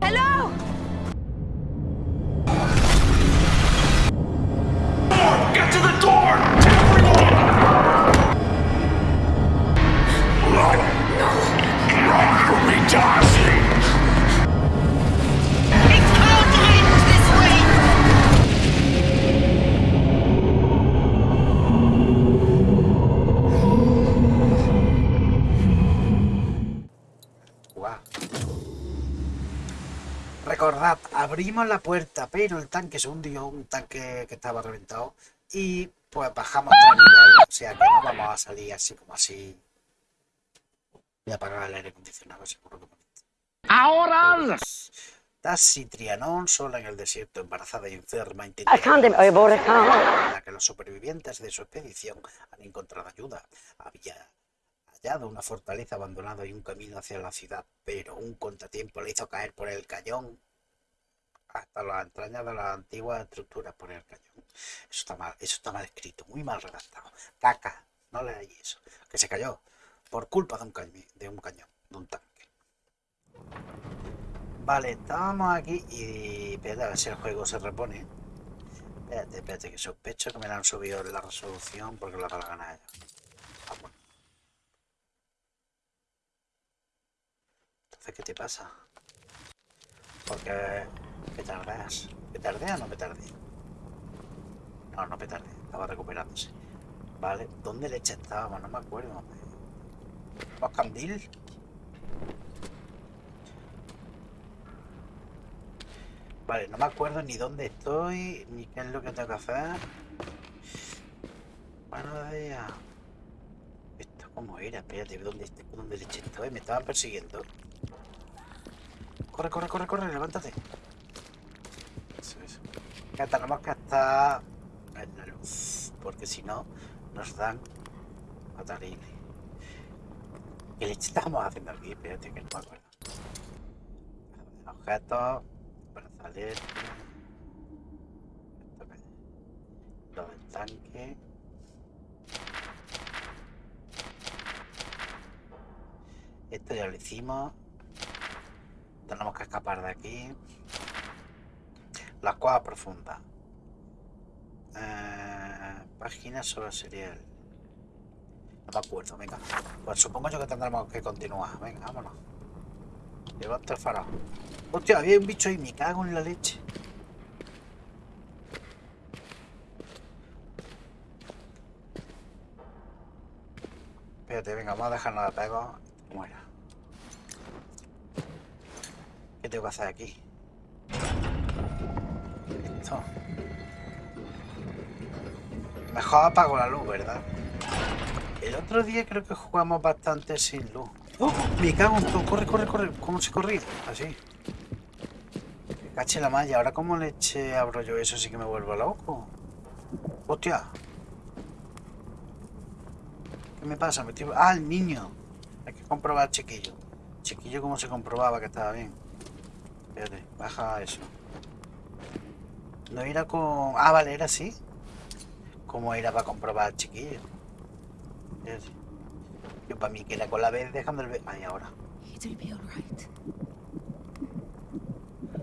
Hello. Abrimos la puerta, pero el tanque se hundió, un tanque que estaba reventado, y pues bajamos tres niveles, o sea que no vamos a salir así como así. Voy a apagar el aire acondicionado, seguro que Ahora! Tassi Trianon, sola en el desierto, embarazada y enferma, intenta la que los supervivientes de su expedición han encontrado ayuda. Había hallado una fortaleza abandonada y un camino hacia la ciudad, pero un contratiempo le hizo caer por el cañón hasta las entrañas de las antiguas estructuras por el cañón. Eso está mal, eso está mal escrito, muy mal redactado. Caca, no leáis eso. Que se cayó por culpa de un cañón, de un cañón, de un tanque. Vale, estábamos aquí y espérate a ver si el juego se repone. Espérate, espérate, que sospecho que me la han subido la resolución porque la gana a ellos. Ah, bueno. Entonces, ¿qué te pasa? Porque. ¿Me tardé o no me tardé? No, no me tardé. Estaba recuperándose. Vale, ¿dónde leche estábamos? No me acuerdo. ¿Los candil? Vale, no me acuerdo ni dónde estoy, ni qué es lo que tengo que hacer. Buenos días. ¿Esto cómo era? Espérate, ¿dónde, dónde leche estoy? Me estaban persiguiendo. Corre, corre, corre, corre, levántate. Eso, eso. Que tenemos que estar en la luz, porque si no, nos dan matariles. ¿Qué leche estábamos haciendo aquí? Espérate, que no me acuerdo. Objetos, brazalete. Lo del tanque. Esto ya lo hicimos. Tenemos que escapar de aquí. Las cuevas profundas. Eh, página sobre serial. No me acuerdo, venga. Pues supongo yo que tendremos que continuar. Venga, vámonos. Levanta el farol. Hostia, había un bicho ahí, me cago en la leche. Espérate, venga, vamos a dejarnos de pego. Muera. ¿Qué tengo que hacer aquí? Esto. Mejor apago la luz, ¿verdad? El otro día creo que jugamos bastante sin luz. ¡Oh! Me cago en todo. Corre, corre, corre. ¿Cómo se corría? Así. Me caché la malla. Ahora, ¿cómo le abro yo eso? Sí que me vuelvo loco. Hostia. ¿Qué me pasa? Me estoy- Ah, el niño. Hay que comprobar chiquillo. Chiquillo, ¿cómo se comprobaba que estaba bien? Espérate, baja eso. No era con... Ah, vale, era así. ¿Cómo era para comprobar chiquillo? Espérate. Yo para mí que era con la vez dejando el... Ay, ahora.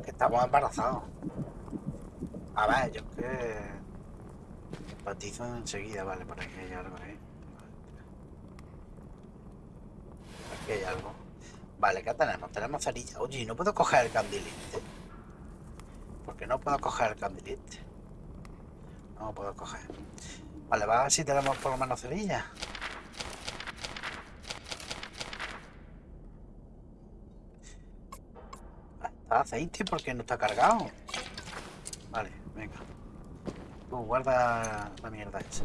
Que estamos embarazados. A ver, yo es que... Batizo enseguida, vale, por aquí hay algo ahí. Aquí hay algo. Vale, ¿qué tenemos? Tenemos cerilla. Oye, ¿y no puedo coger el candilite? ¿Por qué no puedo coger el candilite? No puedo coger. Vale, va a ver si tenemos por lo menos cerilla. Está aceite porque no está cargado. Vale, venga. Tú guarda la mierda esa.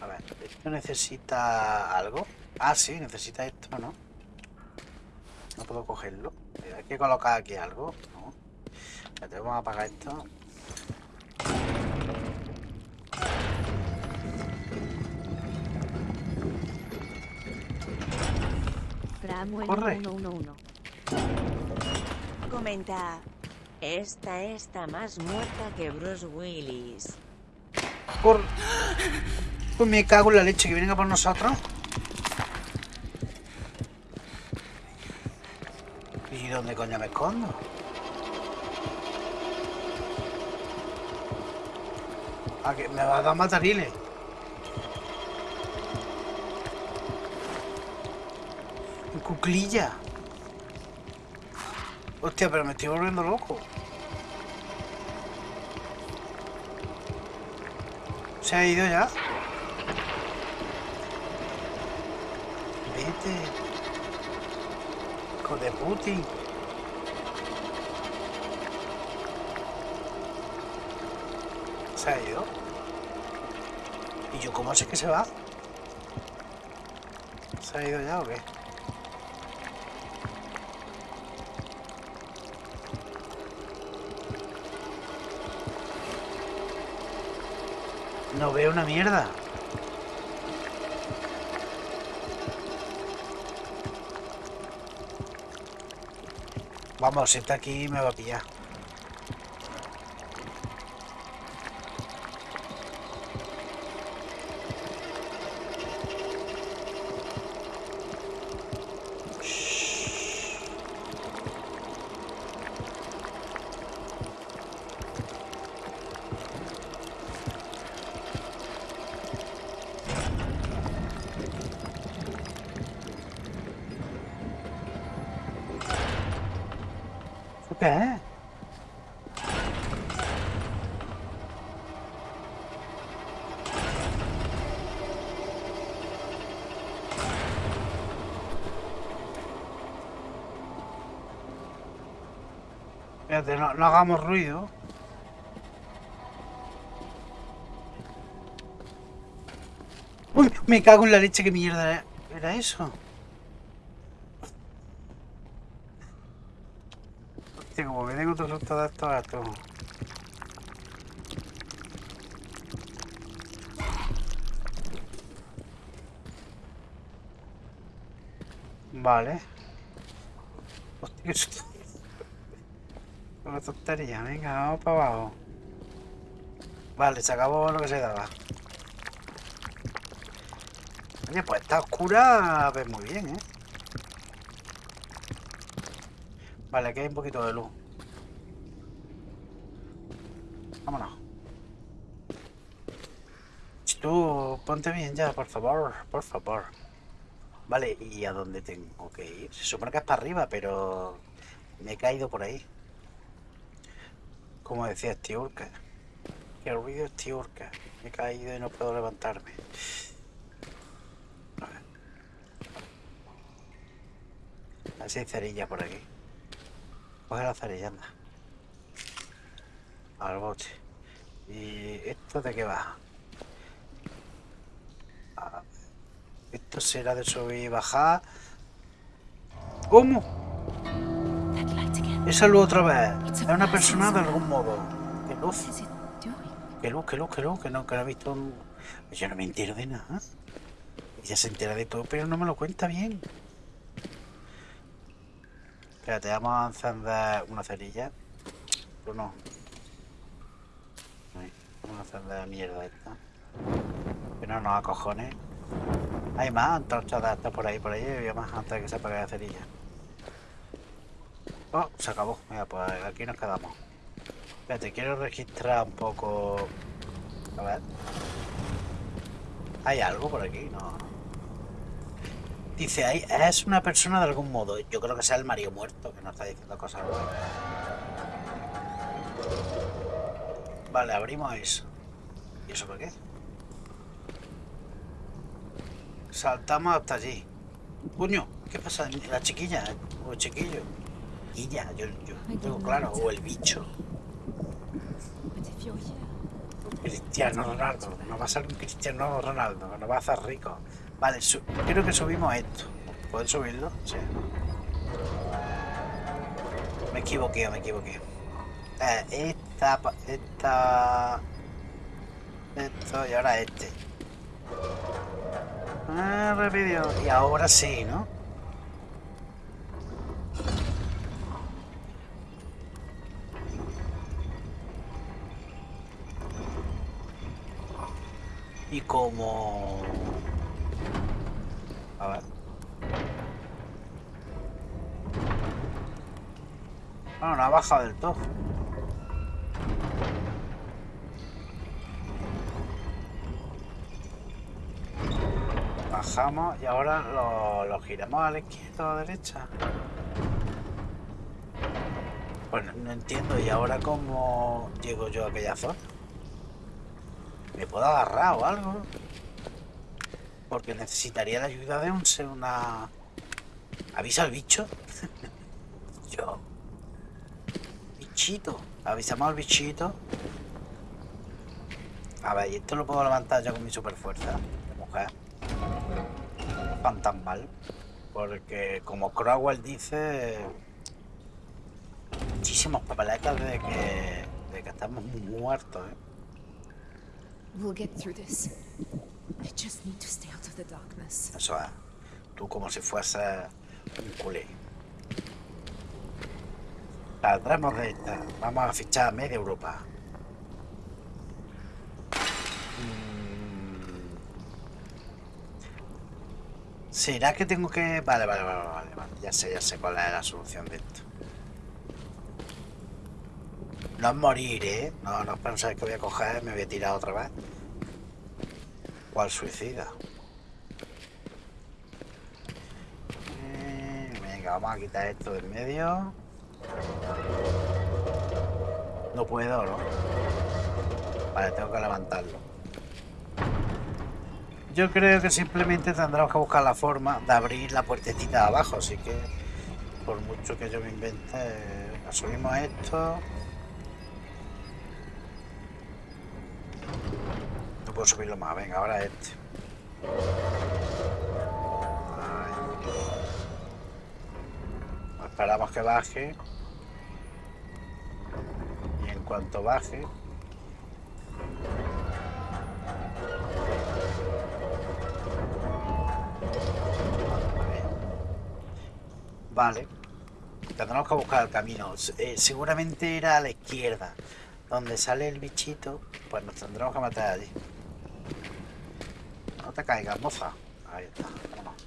A ver, ¿esto necesita algo? Ah, sí, necesita esto, ¿no? No puedo cogerlo. Eh, Hay que colocar aquí algo, ¿no? Espérate, vamos a apagar esto. Corre. 111. Comenta. Esta está más muerta que Bruce Willis. Por... Pues me cago en la leche que vienen a por nosotros. ¿Y dónde coño me escondo? Ah, que me va a dar matariles. En cuclilla. Hostia, pero me estoy volviendo loco. ¿Se ha ido ya? Vete. Hijo de Putin. ¿Y yo cómo sé que se va? ¿Se ha ido ya o qué? No veo una mierda. Vamos, si está aquí me va a pillar. Qué es? Espérate, no, no hagamos ruido. Uy, me cago en la leche, qué mierda era eso. Susto de estos gatos. Vale. Hostia. Una tontería, venga, vamos para abajo. Vale, se acabó lo que se daba. Oye, pues está oscura, ves muy bien, ¿eh? Vale, aquí hay un poquito de luz. Vámonos. Ch, Bien ya, por favor, por favor. Vale, ¿y a dónde tengo que ir? Se supone que es para arriba, pero me he caído por ahí. Como decía Stiurka. Que ruido Stiurka. Me he caído y no puedo levantarme. A ver. A ver si hay cerilla por aquí. Coge la cerilla, anda. Al bote. ¿Y esto de qué va? Esto será de subir y bajar. ¿Cómo? Esa luz otra vez. Es una persona de algún modo. ¿Qué luz? Que luz, que luz, que luz, que no, que no he visto un... Yo no me entero de nada. Ella se entera de todo, pero no me lo cuenta bien. Espérate, vamos a encender una cerilla. ¿O no? Vamos a encender la mierda esta. Que no nos acojones. Hay más antorchas de estas por ahí, por ahí. Había más antes de que se apague la cerilla. Oh, se acabó. Mira, pues aquí nos quedamos. Espérate, quiero registrar un poco. A ver. ¿Hay algo por aquí? No. Dice, ahí es una persona de algún modo. Yo creo que sea el Mario muerto, que nos está diciendo cosas. Vale, abrimos eso. ¿Y eso por qué? Saltamos hasta allí. Puño, ¿qué pasa? ¿La chiquilla? ¿O el chiquillo? Chiquilla, yo, yo tengo claro. O el bicho. Cristiano Ronaldo. Nos va a salir un Cristiano Ronaldo, nos va a hacer rico. Vale, creo que subimos esto. ¿Puedo subirlo? Sí. Me equivoqué, me equivoqué. Eh, esta, esta... Esto y ahora este. Ah. Y ahora sí, ¿no? Y como... A ver. Bueno, no ha bajado del todo. Bajamos y ahora lo, lo giramos a la izquierda o a la derecha. Bueno, no entiendo. ¿Y ahora cómo llego yo a aquella zona? ¿Me puedo agarrar o algo? Porque necesitaría la ayuda de un una... ¿Avisa al bicho? yo. Bichito. Avisamos al bichito. A ver, y esto lo puedo levantar yo con mi super fuerza mujer. Fantasmal. Porque como Crowell dice, muchísimos papeletas de que, de que estamos muertos. ¿eh? We'll get through this. I just need to stay out of the darkness. Eso es. Tú como si fuese un culé. Saldremos de esta. Vamos a fichar a media Europa. Mm. ¿Será que tengo que...? Vale, vale, vale, vale, vale. Ya sé, ya sé cuál es la solución de esto. No es morir, ¿eh? No, no pensáis que voy a coger me voy a tirar otra vez. ¿Cuál suicida? Eh, Venga, vamos a quitar esto del medio. No puedo, ¿no? Vale, tengo que levantarlo. Yo creo que simplemente tendremos que buscar la forma de abrir la puertecita de abajo, así que por mucho que yo me invente, asumimos esto. No puedo subirlo más, venga, ahora este. Esperamos que baje. Y en cuanto baje... Vale. Tendremos que buscar el camino. Eh, seguramente era a la izquierda. Donde sale el bichito, pues nos tendremos que meter allí. No te caigas, moza. Ahí está. Vámonos.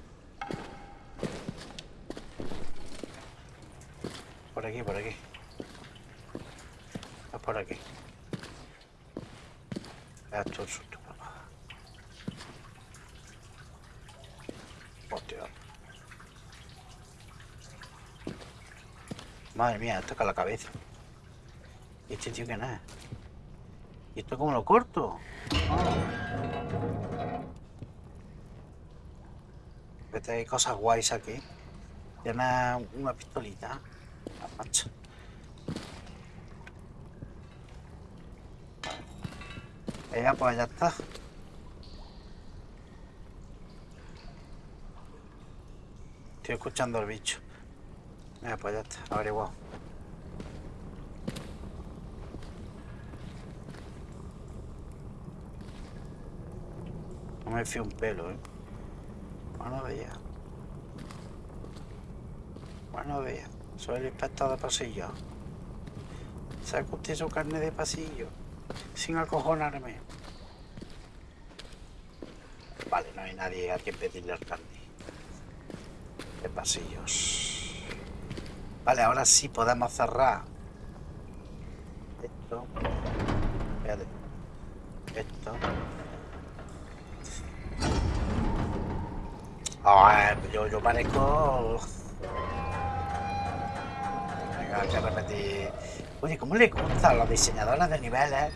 Por aquí, por aquí. Es por aquí. Esto es susto, papá. Hostia. Madre mía, con la cabeza. ¿Y este tío quién es? ¿Y esto cómo lo corto? Ah. Vete, hay cosas guays aquí. Tiene una pistolita. La macho. Ya, pues ya está. Estoy escuchando al bicho. Ya, pues ya está, averiguado. No me fío un pelo, ¿eh? Buenos días. Buenos días. Soy el inspector de pasillo. ¿Saca usted su carne de pasillo? Sin acojonarme. Vale, no hay nadie a quien pedirle el carne. De pasillos. Vale, ahora sí podemos cerrar. Esto. Espérate. Esto. Ah, yo, yo parezco... Venga, hay que repetir... Oye, ¿cómo le gusta a los diseñadores de niveles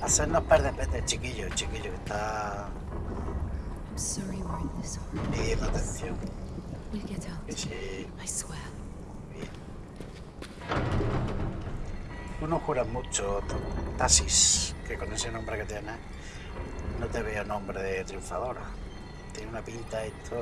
hacernos perder pete, chiquillo, chiquillo, que está pidiendo atención? We'll get Tú no juras mucho, Tasis, que con ese nombre que tienes no te veo nombre de triunfadora. Tiene una pinta esto...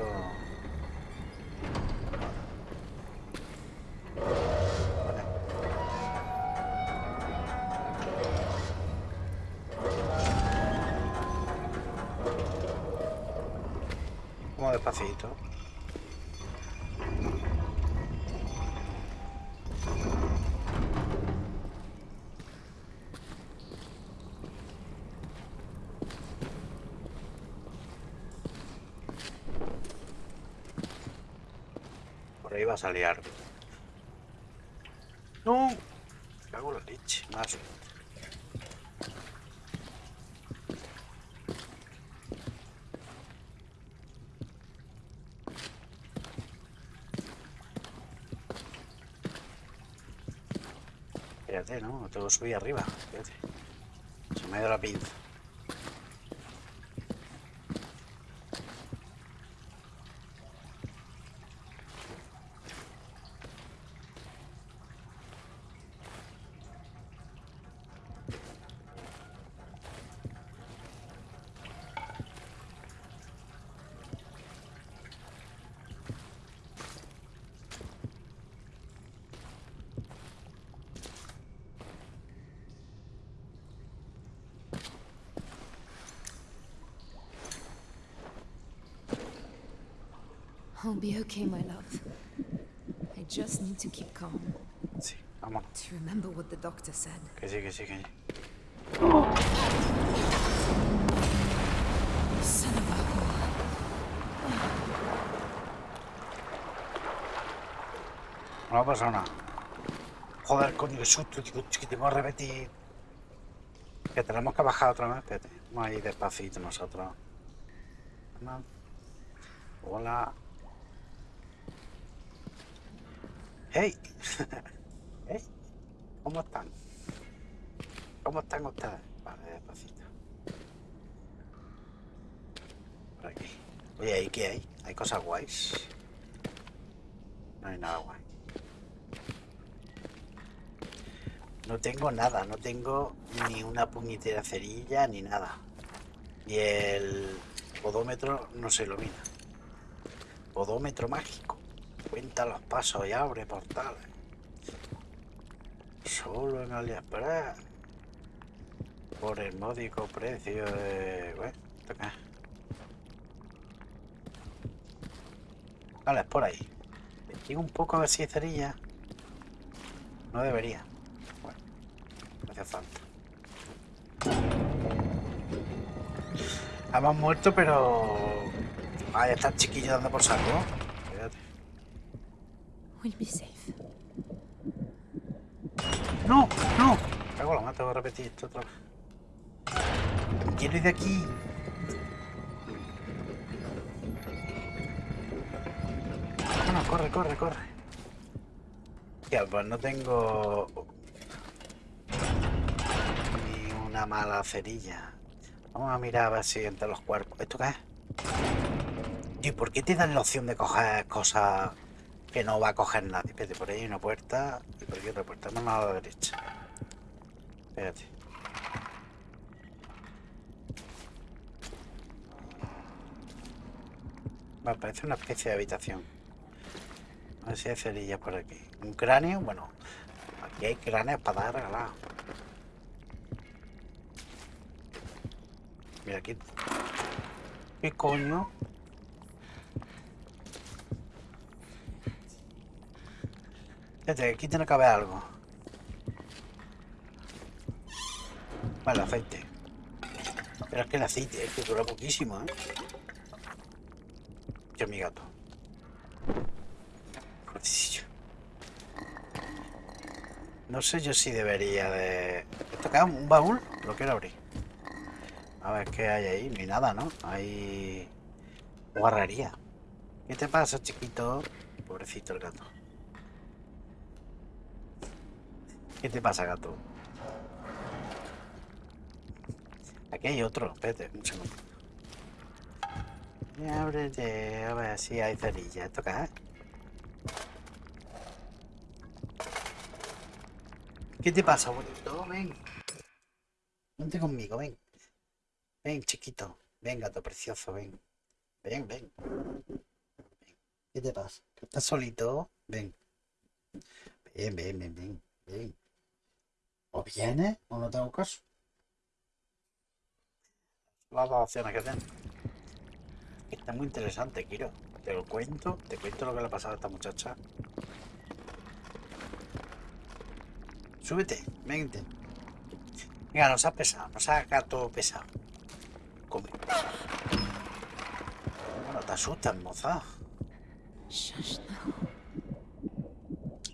Por ahí va a algo. ¡No! Me cago en la leche. Más. Espérate, ¿no? Tengo que subir arriba. Espérate. Se me ha ido la pinza. I'll be okay, my love. I just need to keep calm. Sí, vamos. To remember what the doctor said. Que sí, que sí, que sí. Son of a whore. No ha pasado nada. Joder, coño, qué susto, digo, que repetir. Que tenemos que bajar otra vez, espérate. Vamos a ir despacito nosotros. No. Hola. ¡Hey! ¡Hey! ¿Cómo están? ¿Cómo están ustedes? Vale, despacito. Por aquí. Oye, ¿ahí qué hay? ¿Hay cosas guays? No hay nada guay. No tengo nada, no tengo ni una puñetera cerilla ni nada. Y el podómetro no se ilumina. Podómetro mágico. Cuenta los pasos y abre portales. Solo en AliExpress. Por el módico precio de... Bueno, ¿esto qué es? Vale, es por ahí. Investigo un poco a ver si hay cerilla. No debería. Bueno, no hace falta. Hemos muerto, pero... Ahí está el chiquillo dando por saco. We'll be safe. ¡No! ¡No! Cago la mata, tengo que repetir esto otra vez. Quiero ir de aquí. Bueno, corre, corre, corre. Hostia, pues no tengo ni una mala cerilla. Vamos a mirar a ver si entre los cuerpos. ¿Esto qué es? ¿Y por qué te dan la opción de coger cosas que no va a coger nadie? Espérate, por ahí hay una puerta y por aquí otra puerta. Vamos a la derecha. Espérate. Me parece una especie de habitación. A ver si hay cerillas por aquí. Un cráneo, bueno. Aquí hay cráneos para dar regalados. Mira aquí. ¿Qué coño? Fíjate, aquí tiene que haber algo. Vale, aceite. Pero es que el aceite es que dura poquísimo, ¿eh? Yo mi gato. No sé yo si debería de... ¿Esto es? ¿Un baúl? Lo quiero abrir. A ver qué hay ahí. Ni nada, ¿no? Hay... Guarrería. ¿Qué te pasa, chiquito? Pobrecito el gato. ¿Qué te pasa, gato? Aquí hay otro. Espérate, un segundo. Ábrete, a ver si hay cerilla. ¿Esto qué te pasa, bonito? Ven. Vente conmigo, ven. Ven, chiquito. Ven, gato precioso, ven. Ven, ven. ¿Qué te pasa? ¿Estás solito? Ven, ven, ven, ven. ven. ¿O vienes o no te hago caso? Las dos opciones que tengo. Está muy interesante, Kiro. Te lo cuento, te cuento lo que le ha pasado a esta muchacha. Súbete, vente. Venga, no seas pesado, no seas gato pesado. Come. Bueno, te asustas, moza. Se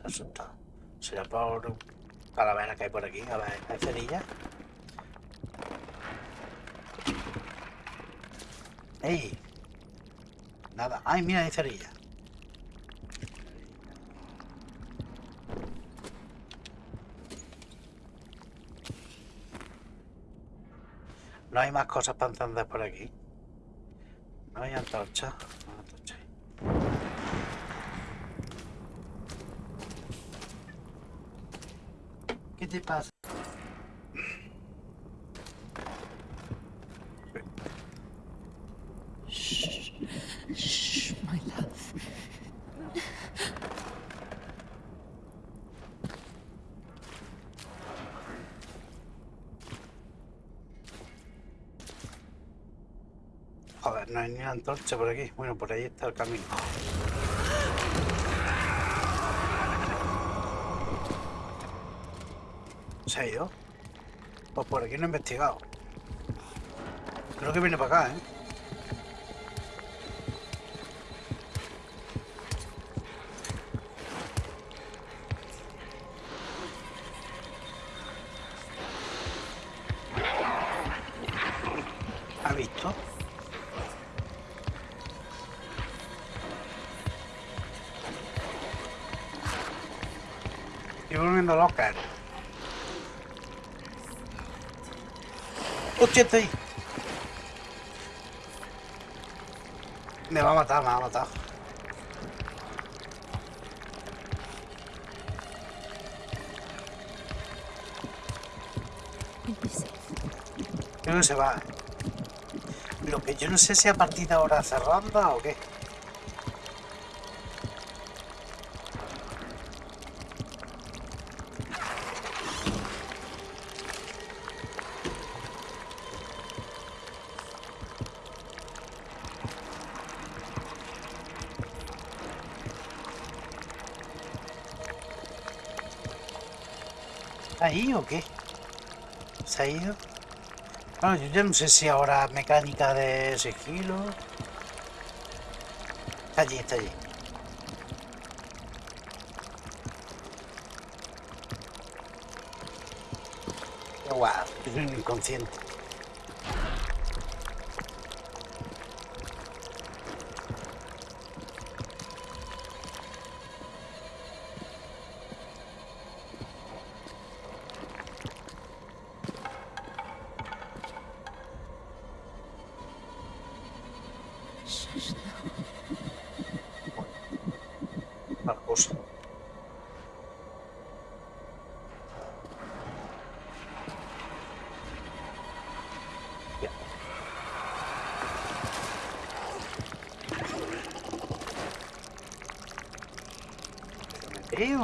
asusta. Se Será por calaveras que hay por aquí. A ver, ¿hay cerillas? ¡Ey! Nada. ¡Ay, mira, hay cerillas! No hay más cosas para por aquí. No hay antorcha ahí. ¿Qué te pasa? Shh. Joder, no hay ni antorcha por aquí. Bueno, por ahí está el camino. Pues por aquí no he investigado. Creo que viene para acá, ¿eh? ¡Hostia, está ahí! Me va a matar, me va a matar. Creo que se va. Lo que yo no sé si a partir de ahora hace ronda o qué. Ahí o qué? ¿Se ha ido? Bueno, yo ya no sé si ahora mecánica de sigilo. Está allí, está allí. Guau, soy un inconsciente.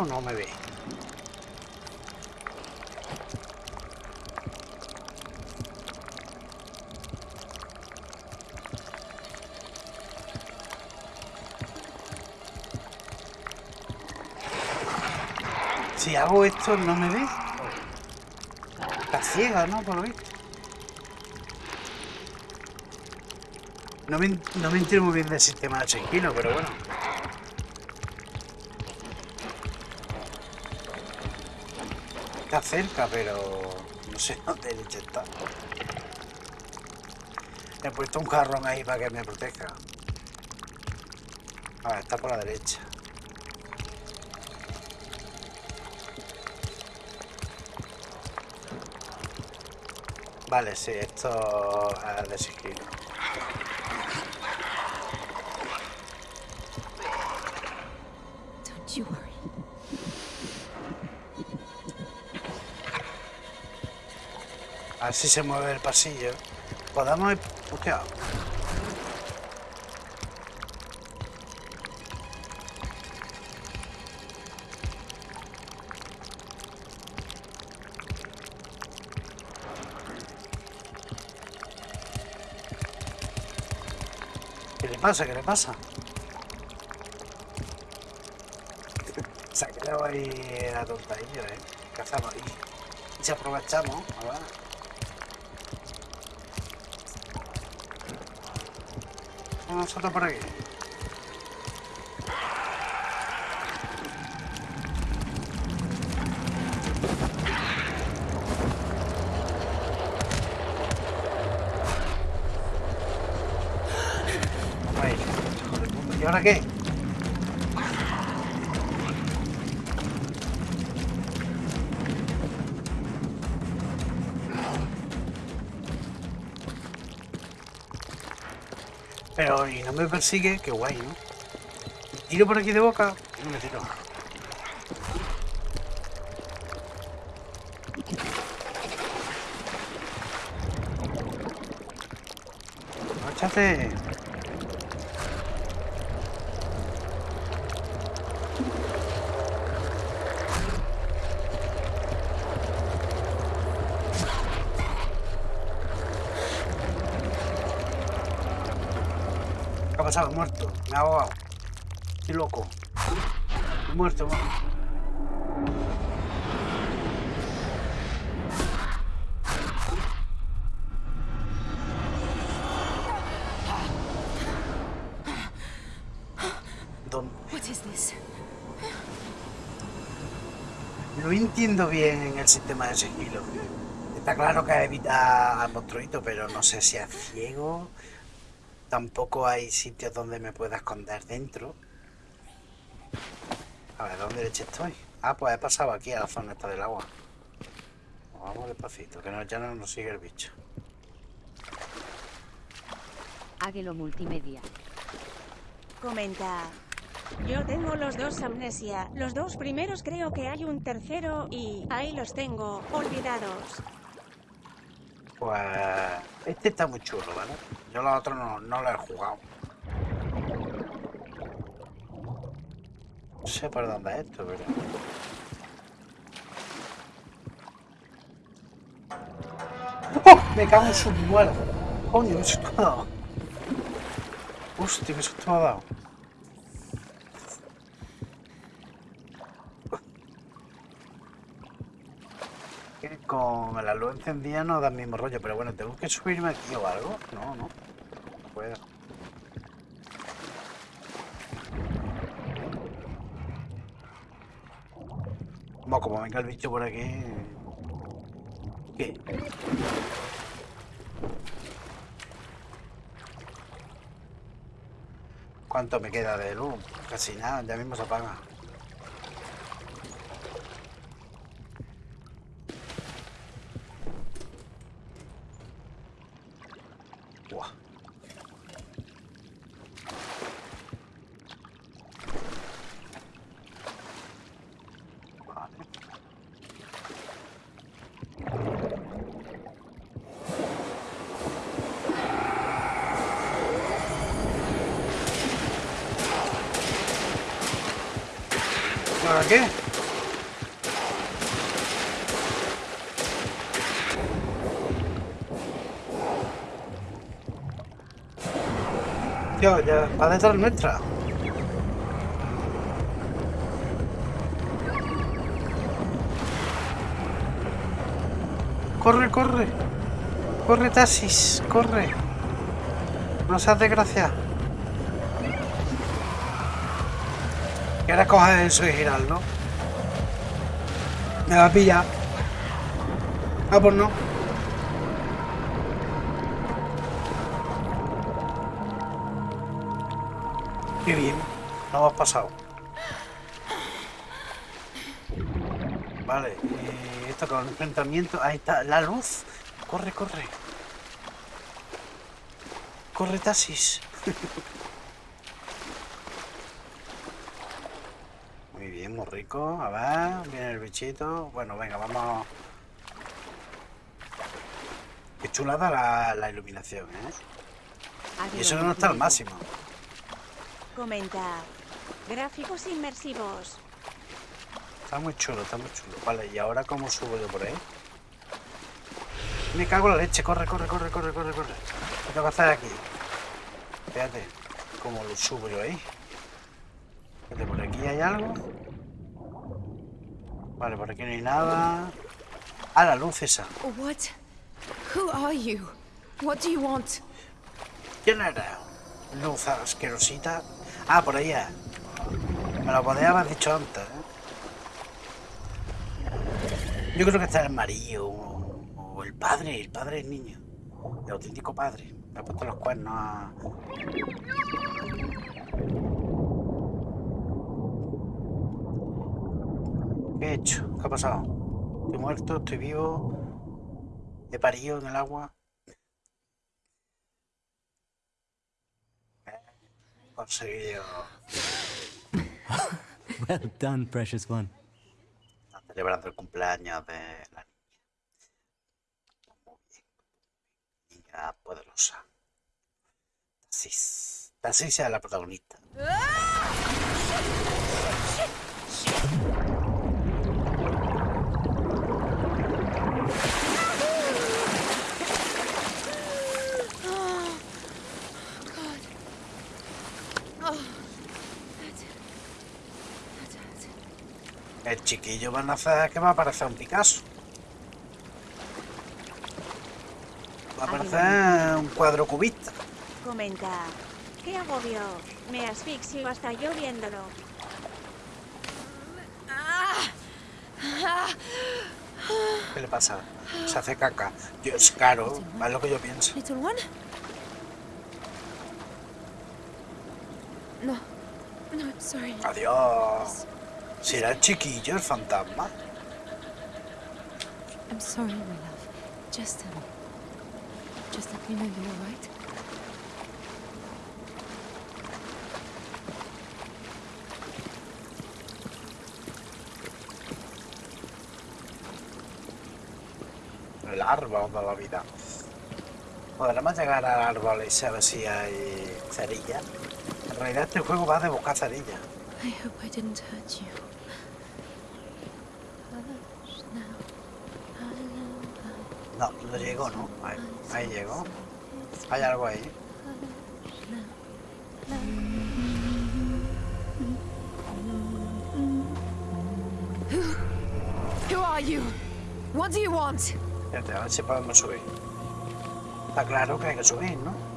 No me ve? Si hago esto, ¿no me ve? Está ciega, ¿no? Por lo visto. No me, no me entiendo muy bien del sistema de pero bueno. Está cerca, pero no sé dónde leche está. He puesto un jarrón ahí para que me proteja. A ver, está por la derecha. Vale, sí, esto es de sigilo. Don't you worry. A ver si se mueve el pasillo. Podemos ir... Hostia. ¿Qué le pasa? ¿Qué le pasa? Se ha quedado ahí la tontadillo, ¿eh? ¿Qué hacemos ahí? Y si aprovechamos, a Vamos a saltar por aquí. Ahí. ¿Y ahora qué? Me persigue, qué guay, ¿no? ¿Me tiro por aquí de boca? No me tiro. ¡Márchate! Pasado? Muerto. Me ha ahogado. Estoy loco. He muerto. muerto. ¿Dónde? No entiendo bien el sistema de sigilo. Está claro que evita al monstruito, pero no sé si es ciego. Tampoco hay sitios donde me pueda esconder dentro. A ver, ¿dónde leche estoy? Ah, pues he pasado aquí a la zona esta del agua. Vamos despacito, que no, ya no nos sigue el bicho. Águelo Multimedia. Comenta. Yo tengo los dos amnesia. Los dos primeros creo que hay un tercero y ahí los tengo, olvidados. Pues este está muy chulo, ¿vale? Yo los otros no, no los he jugado. No sé por dónde es esto, pero... ¡Oh! Me cago en su muerto. Coño, qué susto me ha dado. Hostia, qué susto me ha dado. Con la luz encendida no da el mismo rollo, pero bueno, tengo que subirme aquí o algo. No, no. No puedo. Bueno, como venga el bicho por aquí. ¿Qué? ¿Cuánto me queda de luz? Casi nada, ya mismo se apaga. ¿Ahora qué? Tío, ya va detrás nuestra. Corre, corre. Corre, taxis, corre. No seas desgracia. Ahora coges eso y girarlo. Me va a pillar. Ah, pues no. Qué bien. No hemos pasado. Vale. eh, esto con enfrentamiento. Ahí está. La luz. Corre, corre. Corre, taxis. Muy bien, muy rico. A ver, viene el bichito. Bueno, venga, vamos. Qué chulada la, la iluminación, ¿eh? Y eso no está al máximo. Comenta. Gráficos inmersivos. Está muy chulo, está muy chulo. Vale, ¿y ahora cómo subo yo por ahí? Me cago en la leche. Corre, corre, corre, corre, corre, corre. ¿Qué tengo que hacer aquí? Espérate. ¿Cómo lo subo yo ahí? Espérate, por aquí hay algo. Vale, por aquí no hay nada. Ah, la luz esa. What? Who are you? What do you want? ¿Quién era? Luz asquerosita. Ah, por es. Me lo podía haber dicho antes, ¿eh? Yo creo que está el marido o, el padre, el padre del niño. El auténtico padre. Me ha puesto los cuernos a... ¿Qué he hecho? ¿Qué ha pasado? Estoy muerto, estoy vivo. He parido en el agua. He conseguido Well done, precious one. Están celebrando el cumpleaños de la niña. Muy bien. Niña poderosa. Tasis. Tasis es la protagonista. El chiquillo va a nacer que va a parecer un Picasso. Va a parecer un cuadro cubista. Comenta. ¡Qué agobio! Me asfixio hasta yo viéndolo. ¿Qué le pasa? Se hace caca. Yo, es caro, es lo que yo pienso. No. No, sorry. Adiós. ¿Será el chiquillo el fantasma? I'm sorry, my love. Just, um, just let me know you're all right. El árbol de la vida. Podremos llegar al árbol y saber si hay cerilla. En realidad este juego va de buscar cerilla. I hope I didn't hurt you. Hush now. Hello, No, no llegó, ¿no? Ahí, ahí llegó. Hay algo ahí. Who are you? What do you want? Espérate, a ver si podemos subir. Está claro que hay que subir, ¿no?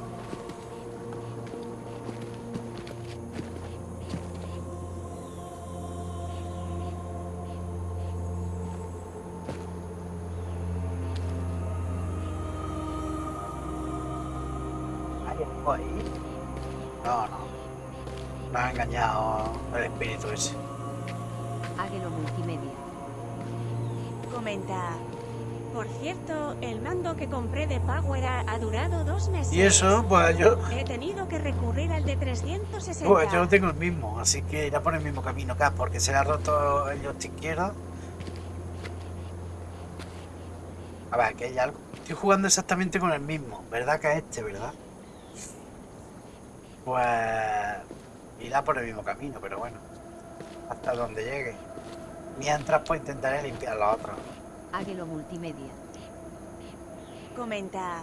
Y eso, pues yo, He tenido que recurrir al de 360. Pues yo tengo el mismo, así que irá por el mismo camino acá, porque se le ha roto el joystick izquierdo. A ver, aquí hay algo. Estoy jugando exactamente con el mismo, ¿verdad que es este, verdad? Pues irá por el mismo camino, pero bueno. Hasta donde llegue. Mientras pues intentaré limpiar la otra. Águelo Multimedia. Comenta.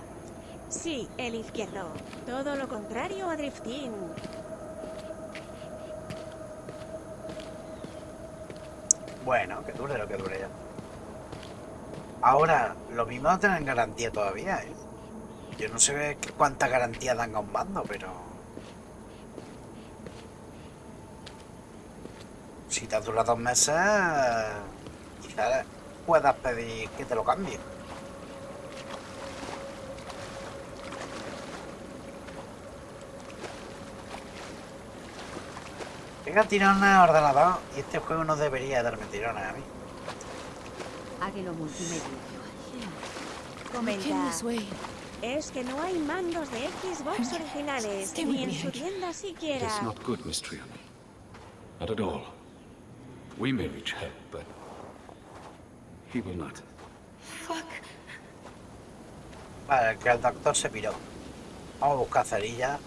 Sí, el izquierdo. Todo lo contrario a Drifting. Bueno, que dure lo que dure ya. Ahora, lo mismo no tienen garantía todavía, ¿eh? Yo no sé cuánta garantía dan a un mando, pero... Si te dura dos meses, quizás puedas pedir que te lo cambien. Pega tirones a ordenador y este juego no debería darme tirones a mí. Águelo Multimedia. Comenta. Es que no hay mandos de Xbox originales, ni en su tienda siquiera. It's not good, Miss. Not at all. We may reach help, but he will not. Fuck. Vale, que el doctor se piró. Vamos a buscar cerilla.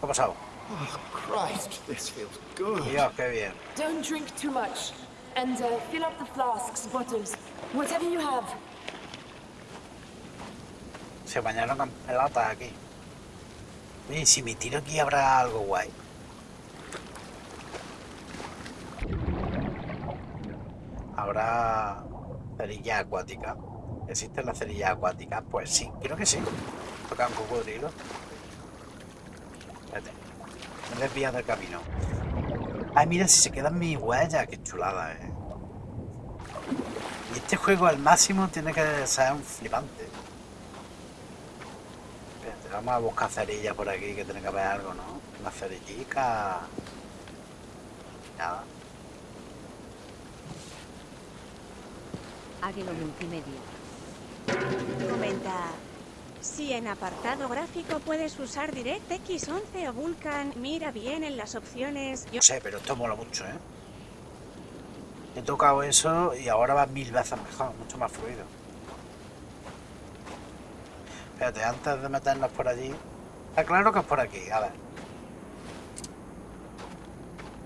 ¿Qué ha pasado? Oh, Christ, this feels good. Dios, qué bien. Don't drink too much. And uh, fill up the flasks, bottles, whatever you have. Se bañaron con pelotas aquí. Oye, si me tiro aquí habrá algo guay. Habrá cerilla acuática. ¿Existen las cerillas acuáticas? Pues sí, creo que sí. Toca un cocodrilo. Espérate. Me he desviado del camino. Ay, mira, si se quedan mis huellas. Qué chulada, eh. Y este juego al máximo tiene que ser un flipante. Espérate, vamos a buscar cerillas por aquí, que tiene que haber algo, ¿no? Una cerillica. Nada. Águelo multimedia. Comenta. Si en apartado gráfico puedes usar DirectX 11 o Vulkan, mira bien en las opciones. No sé, pero esto mola mucho, ¿eh? He tocado eso y ahora va mil veces mejor, mucho más fluido. Espérate, antes de meternos por allí... Está claro que es por aquí, a ver.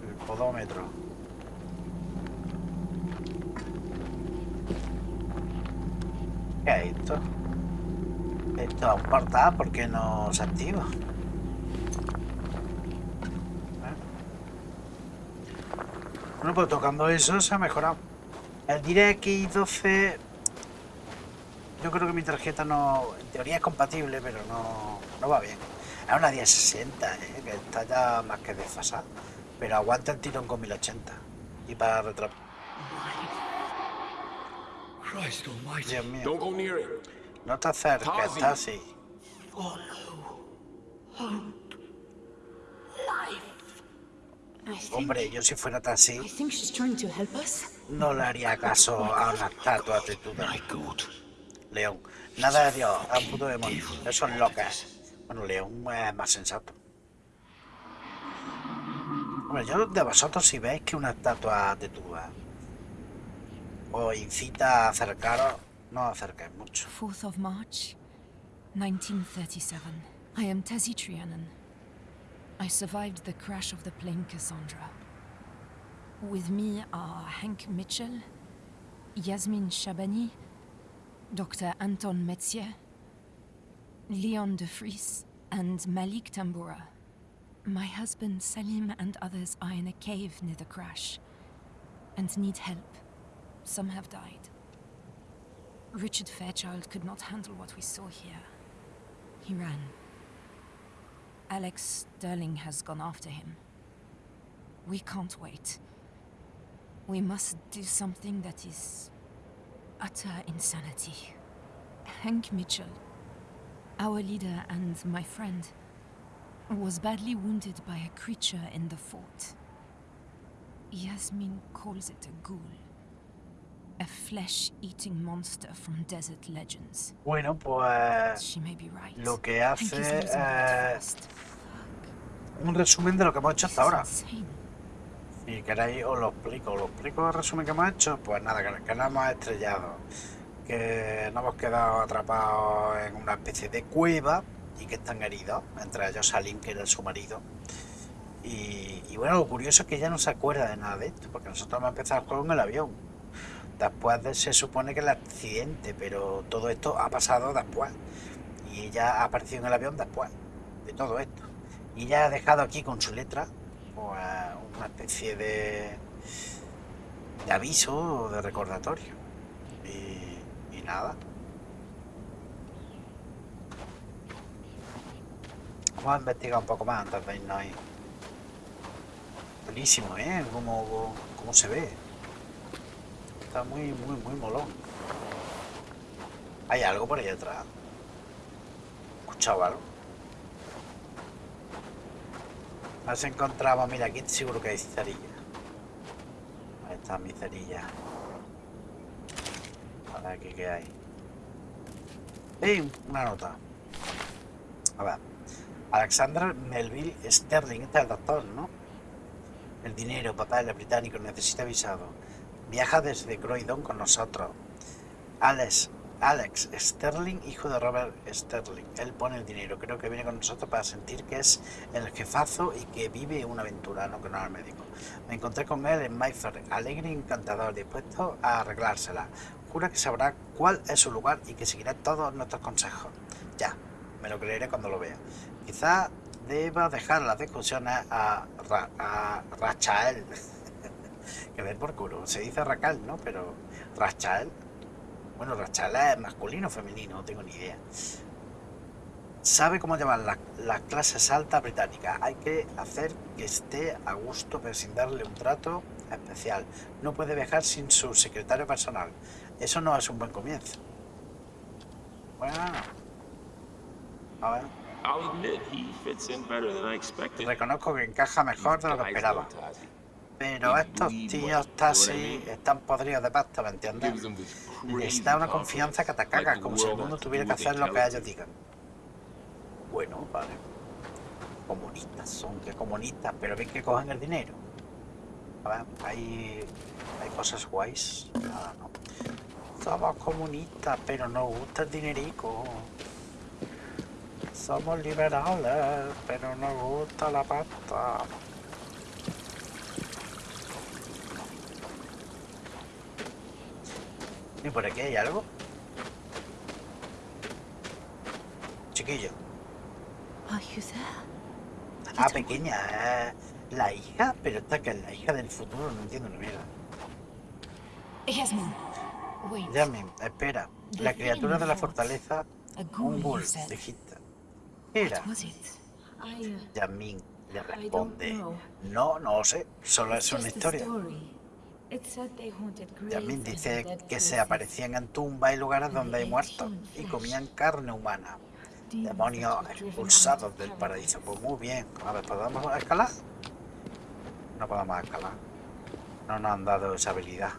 El podómetro. ¿Qué es esto? Esto es un portal, ¿por qué no se activa? Bueno, pues tocando eso se ha mejorado. El DirectX 12... Yo creo que mi tarjeta no... En teoría es compatible, pero no, no va bien. Es una 1060, ¿eh? que está ya más que desfasada. Pero aguanta el tirón con 1080. Y para almighty. Dios mío. No te acerques, Tazi. Hombre, yo si fuera así, I think she's trying to help us. no le haría caso a una estatua. My God. León. Nada de Dios, a un puto demonio. Eso es lo que es. Bueno, León es más sensato. Hombre, yo de vosotros si veis que una estatua tetuda os incita a acercaros, no mucho. 4th of March, 1937. I am Tessie Trianon. I survived the crash of the plane Cassandra. With me are Hank Mitchell, Yasmin Shabani, Dr. Anton Metzier, Leon de Vries, and Malik Tambura. My husband Salim and others are in a cave near the crash and need help. Some have died. Richard Fairchild could not handle what we saw here. He ran. Alex Sterling has gone after him. We can't wait. We must do something that is utter insanity. Hank Mitchell, our leader and my friend, was badly wounded by a creature in the fort. Yasmin calls it a ghoul. A flesh-eating monster from desert legends. Bueno, pues She may be right. lo que hace es fast. un resumen de lo que hemos hecho hasta ahora. Si queréis os lo explico, os lo explico el resumen que hemos hecho, pues nada, que, que nos hemos estrellado, que nos hemos quedado atrapados en una especie de cueva y que están heridos, entre ellos Salim, que era su marido. Y, y bueno, lo curioso es que ella no se acuerda de nada de esto, porque nosotros hemos empezado el juego en el avión. Después de- se supone que el accidente, pero todo esto ha pasado después. Y ella ha aparecido en el avión después de todo esto. Y ella ha dejado aquí con su letra pues, una especie de, de aviso o de recordatorio. Y, nada. Vamos a investigar un poco más antes de irnos ahí. Buenísimo, ¿eh? Cómo, cómo se ve. Está muy, muy, muy molón. Hay algo por ahí atrás. ¿Escuchado algo? Nos encontramos, mira, aquí seguro que hay cerilla. Ahí está mi cerilla. A ver aquí qué hay. ¡Ey! Una nota. A ver. Alexander Melville Sterling, este es el doctor, ¿no? El dinero, papá, el británico, necesita visado. Viaja desde Croydon con nosotros. Alex, Alex Sterling, hijo de Robert Sterling. Él pone el dinero. Creo que viene con nosotros para sentir que es el jefazo y que vive una aventura, no que no es médico. Me encontré con él en Mayfair, alegre y encantador, dispuesto a arreglársela. Jura que sabrá cuál es su lugar y que seguirá todos nuestros consejos. Ya, me lo creeré cuando lo vea. Quizá deba dejar las discusiones a, Ra- a Rachael. que ver por culo. Se dice Racal, ¿no? Pero Rachael. Bueno, Rachael es masculino o femenino, no tengo ni idea. Sabe cómo llevar la- las clases altas británicas. Hay que hacer que esté a gusto, pero sin darle un trato especial. No puede viajar sin su secretario personal. Eso no es un buen comienzo. Bueno. A ver. Reconozco que encaja mejor de lo que esperaba. Pero estos tíos están podridos de pasta, ¿me entiendes? Les da una confianza que te cagas, como si el mundo tuviera que hacer lo que ellos digan. Bueno, vale. Comunistas son que comunistas, pero ven que cogen el dinero. A ver, hay, hay cosas guays. Nada, no. Somos comunistas, pero nos gusta el dinerico. Somos liberales, pero nos gusta la pasta. ¿Y por aquí hay algo? Chiquillo. Are you there? Ah, pequeña. eh, La hija, pero esta que es la hija del futuro, no entiendo ni mierda. Yamin, espera. La criatura de la fortaleza, un ghoul, dijiste. ¿Qué era? Yamin le responde. No, no lo sé. Solo es una historia. And dice que se aparecían en tumbas y lugares donde hay muertos y comían carne humana. Demonios expulsados del paraíso. Pues muy bien. A ver, ¿podemos escalar? No podemos escalar. No nos han dado esa habilidad.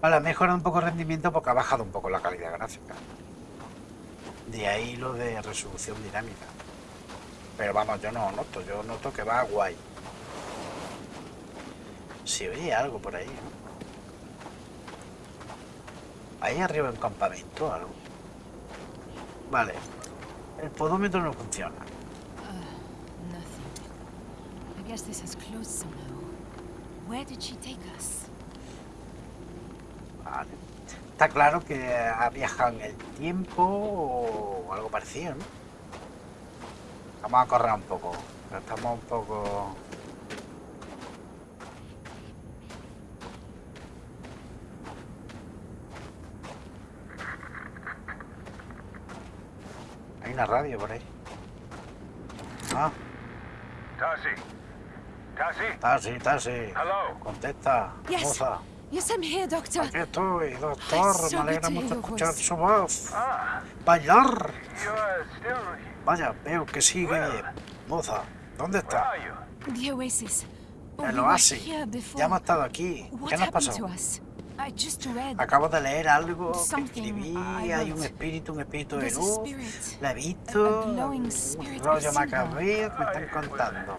Vale, ha mejorado un poco el rendimiento porque ha bajado un poco la calidad gráfica. De ahí lo de resolución dinámica. Pero vamos, yo no noto, yo noto que va guay. Si oye algo por ahí, ¿no? Ahí arriba hay un campamento o algo. Vale. El podómetro no funciona. Nothing. I guess this is closed somehow. Where did she take us? Vale. Está claro que ha viajado en el tiempo o algo parecido, ¿no? Vamos a correr un poco. Estamos un poco... Hay una radio por ahí. Ah, Tassie. Tassie? Tasi, Tasi. Hello? Contesta, Yes. moza. Yes, I'm here, Doctor. Aquí estoy, doctor. so Me alegra mucho escuchar voice. su voz. Ah, Bailar. Vaya, veo que sigue. Moza, ¿dónde está? The Oasis. El oasis. Ya hemos estado aquí. ¿Qué nos pasó? To us? I just read. Acabo de leer algo que escribí. Hay un espíritu, un espíritu de a luz. La he visto. a Un rollo macabeo que me están contando.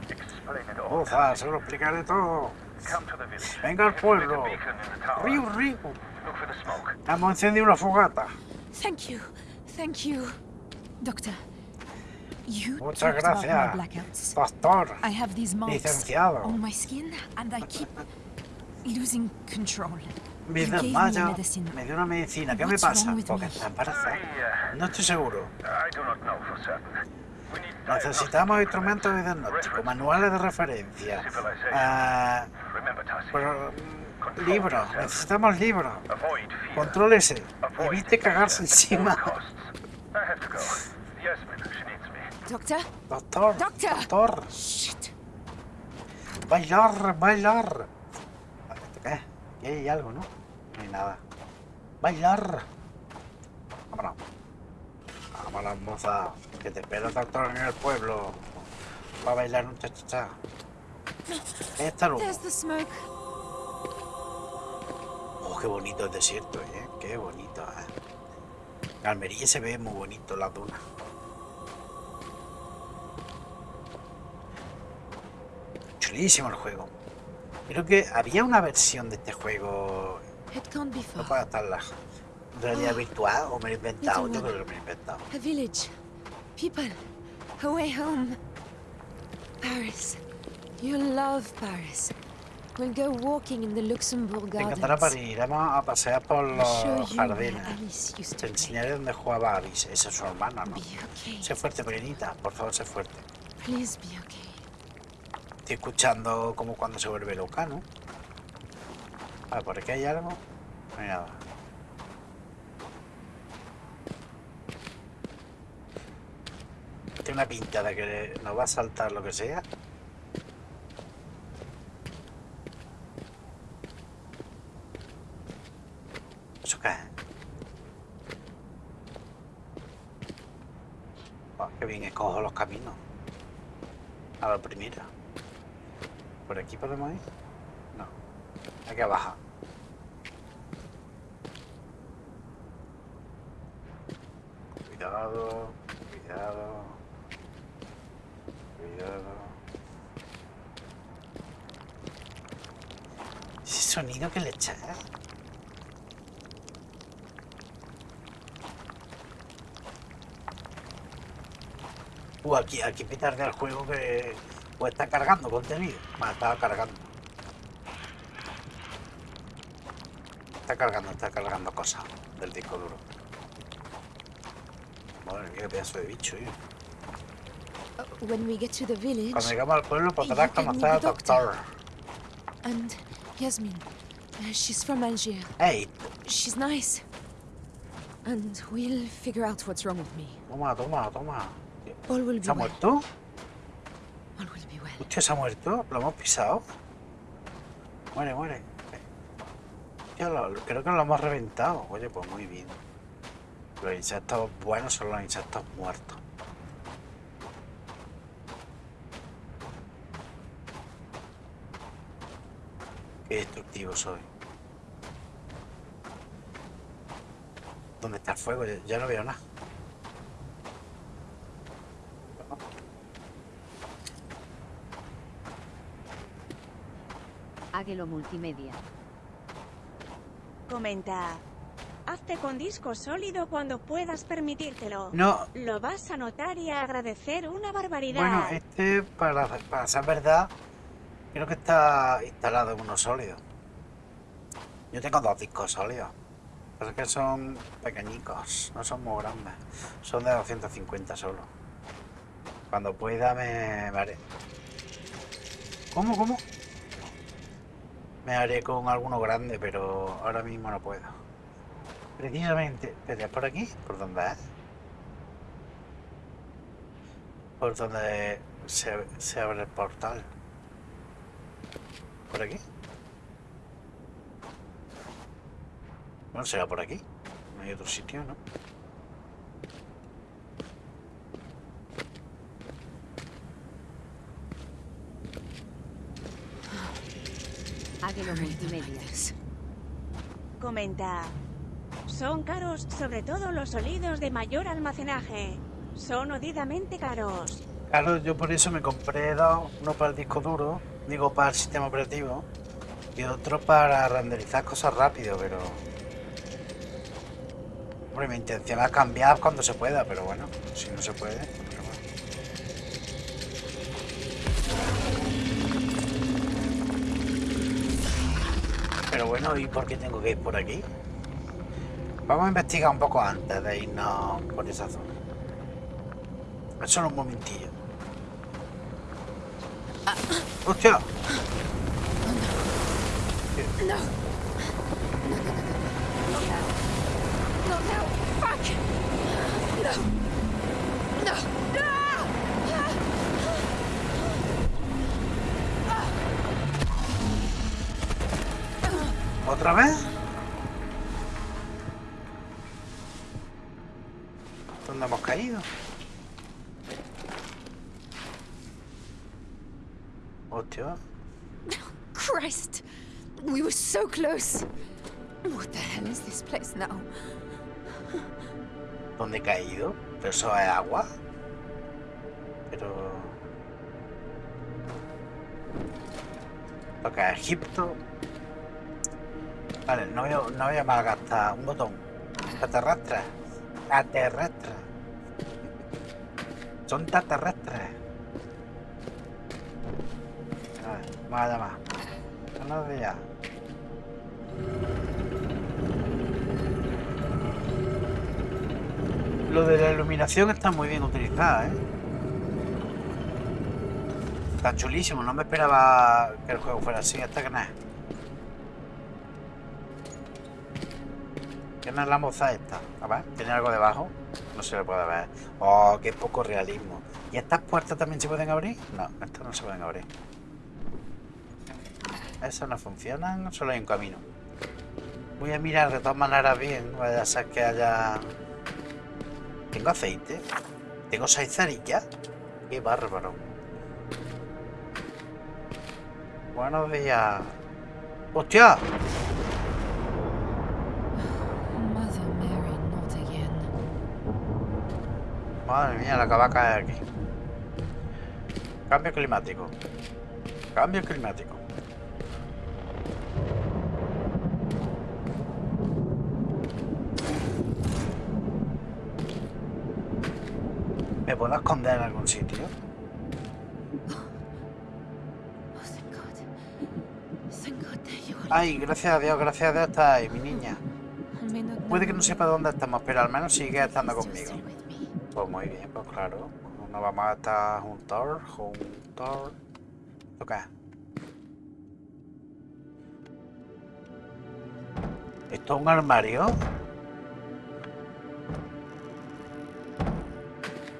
Moza, se lo explicaré todo. Come to the village. Venga al a pueblo. Río, río. Smoke. Hemos encendido una fogata. Thank you. Thank you. Doctor, you Muchas gracias. Doctor. I have these marks Licenciado. on my skin and I keep losing control. Me gave me. Me dio una medicina. ¿Qué me pasa? Porque está embarazada. I, No estoy seguro. uh, Necesitamos instrumentos de diagnóstico, manuales de referencia, ah, mm, libros. Necesitamos libros. Contrólese. Evite cagarse encima. Doctor? Doctor. Doctor. Doctor. Shit. Bailar, bailar. ¿Esto qué? Aquí hay algo, ¿no? Hay nada. Bailar. Vámonos. Vámonos, moza. Que te espera el doctor en el pueblo. Va a bailar un cha-cha-cha. Esta luz. Oh, qué bonito el desierto, ¿eh? Qué bonito, ¿eh? En Almería se ve muy bonito la duna. Chulísimo el juego. Creo que había una versión de este juego. It can't be No far. puede estar la realidad virtual o me lo he inventado. Yo creo que me lo he inventado. A village. People. A way home. Paris. You love Paris. We'll go walking in the Luxembourg Te encantará gardens. París. Iremos a pasear por los jardines. Te enseñaré dónde jugaba Alice. Esa es su hermana, ¿no? Okay. Sé fuerte, pequeñita. Por favor, sé fuerte. Please be okay. Estoy escuchando como cuando se vuelve loca, ¿no? A ver, por aquí hay algo. No hay nada. Tiene una pinta de que nos va a saltar lo que sea. ¿Eso qué? Oh, qué bien escojo los caminos. A la primera. ¿Por aquí podemos ir? Que bajar. Cuidado, cuidado. Cuidado. Ese sonido que le echa. Uh, aquí, aquí pitar del juego que pues está cargando contenido. Bueno, estaba cargando. Está cargando, está cargando cosas del disco duro. Madre mía, qué pedazo de bicho, tío. Uh, when we get to the village, Cuando llegamos al pueblo podrás conocer al doctor. and Yasmin, uh, she's from Algiers. Ey, She's nice. And we'll figure out what's wrong with me. toma, toma, toma. All will be ¿Se ha muerto? All will be well. Hostia, se ha muerto. Lo hemos pisado. Muere, muere. Creo que lo hemos reventado. Oye, pues muy bien. Los insectos buenos son los insectos muertos. Qué destructivo soy. ¿Dónde está el fuego? Ya- Ya no veo nada. Águelo Multimedia. Comenta. Hazte con disco sólido cuando puedas permitírtelo. No, Lo vas a notar y a agradecer una barbaridad. Bueno, este, para, para ser verdad, creo que está instalado en uno sólido. Yo tengo dos discos sólidos. Pero es que son pequeñicos, no son muy grandes. Son de 250 solo. Cuando pueda me, me haré. ¿Cómo, cómo? Me haré con alguno grande, pero ahora mismo no puedo. Precisamente, espera, ¿por aquí? ¿Por dónde es? por donde se, se abre el portal. ¿Por aquí? Bueno, será por aquí. No hay otro sitio, ¿no? Águelo Hurry them like Multimedia. this. Comenta. Son caros, sobre todo los sólidos de mayor almacenaje. Son odidamente caros. Claro, yo por eso me compré dos, uno para el disco duro, digo para el sistema operativo, y otro para renderizar cosas rápido, pero... Hombre, mi intención es cambiar cuando se pueda, pero bueno, si no se puede. Bueno, ¿y por qué tengo que ir por aquí? Vamos a investigar un poco antes de irnos por esa zona. Solo un momentillo. ¡Hostia! No. No, no. Fuck. No. ¿Otra vez? ¿Dónde hemos caído? Hostia. Christ. We were so close. What the hell is this place now? ¿Dónde he caído? ¿Pero eso es agua? Pero... Toca Egipto. Vale, no voy, a- no voy a malgastar un botón. Extraterrestres. Extraterrestres. Son extraterrestres. A ver, vamos a llamar. Buenos días. Lo de la iluminación está muy bien utilizada, ¿eh? Está chulísimo, no me esperaba que el juego fuera así, hasta que nada. ¿Quién es la moza esta? A ver, ¿tiene algo debajo? No se le puede ver. Oh, qué poco realismo. ¿Y estas puertas también se pueden abrir? No, estas no se pueden abrir. Esas no funcionan, solo hay un camino. Voy a mirar de todas maneras bien, vaya a ser que haya... ¿Tengo aceite? ¿Tengo seis cerillas? ¡Qué bárbaro! Buenos días. ¡Hostia! Madre mía, la que va a caer aquí. Cambio climático. Cambio climático. ¿Me puedo esconder en algún sitio? Oh. Ay, gracias a Dios, gracias a Dios está ahí, mi niña. Puede que no sepa dónde estamos, pero al menos sigue estando conmigo. Pues muy bien, pues claro. No vamos a estar juntos, juntos. ¿Esto qué es? ¿Esto es un armario?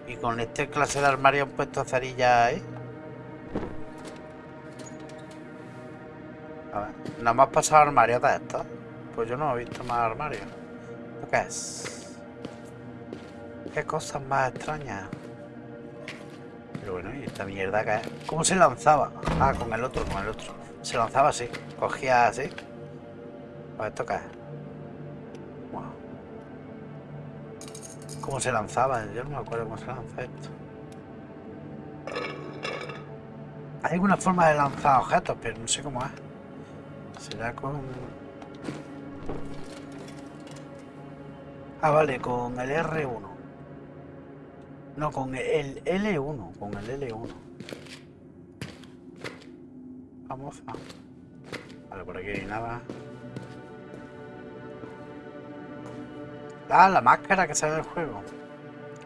Y con este clase de armario han puesto cerillas ahí. A ver, nada más pasado armarios de estos. Pues yo no he visto más armarios. ¿Esto qué es? Qué cosas más extrañas. Pero bueno, ¿y esta mierda qué es? ¿Cómo se lanzaba? Ah, con el otro, con el otro. Se lanzaba así, cogía así. Pues esto qué es. Wow. ¿Cómo se lanzaba? Yo no me acuerdo cómo se lanza esto. Hay alguna forma de lanzar objetos, pero no sé cómo es. Será con... Ah, vale, con el R1. No, con el L1, con el L1. Vamos a... Vale, por aquí hay nada. Ah, la máscara que sale del juego.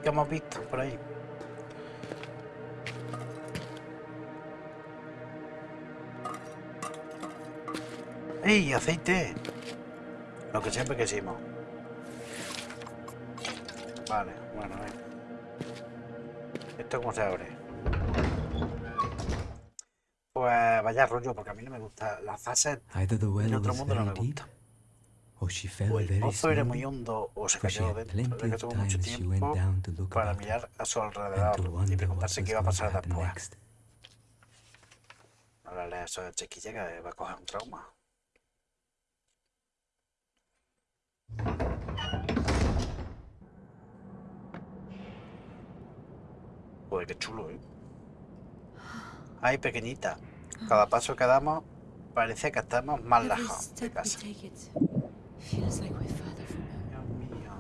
Que hemos visto por ahí. ¡Ey, aceite! Lo que siempre quisimos. Vale, bueno, venga. ¿Esto cómo se abre? Pues vaya rollo, porque a mí no me gusta. Las fases en otro mundo no me gusta. O el pozo era muy hondo o se cayó dentro. De que tuvo mucho tiempo para mirar a su alrededor y preguntarse qué iba a pasar después. Ahora le eso de chiquilla que va a coger un trauma. Joder, qué chulo, ¿eh? Ay, pequeñita. Cada paso que damos parece que estamos más lejos de casa. Dios mío.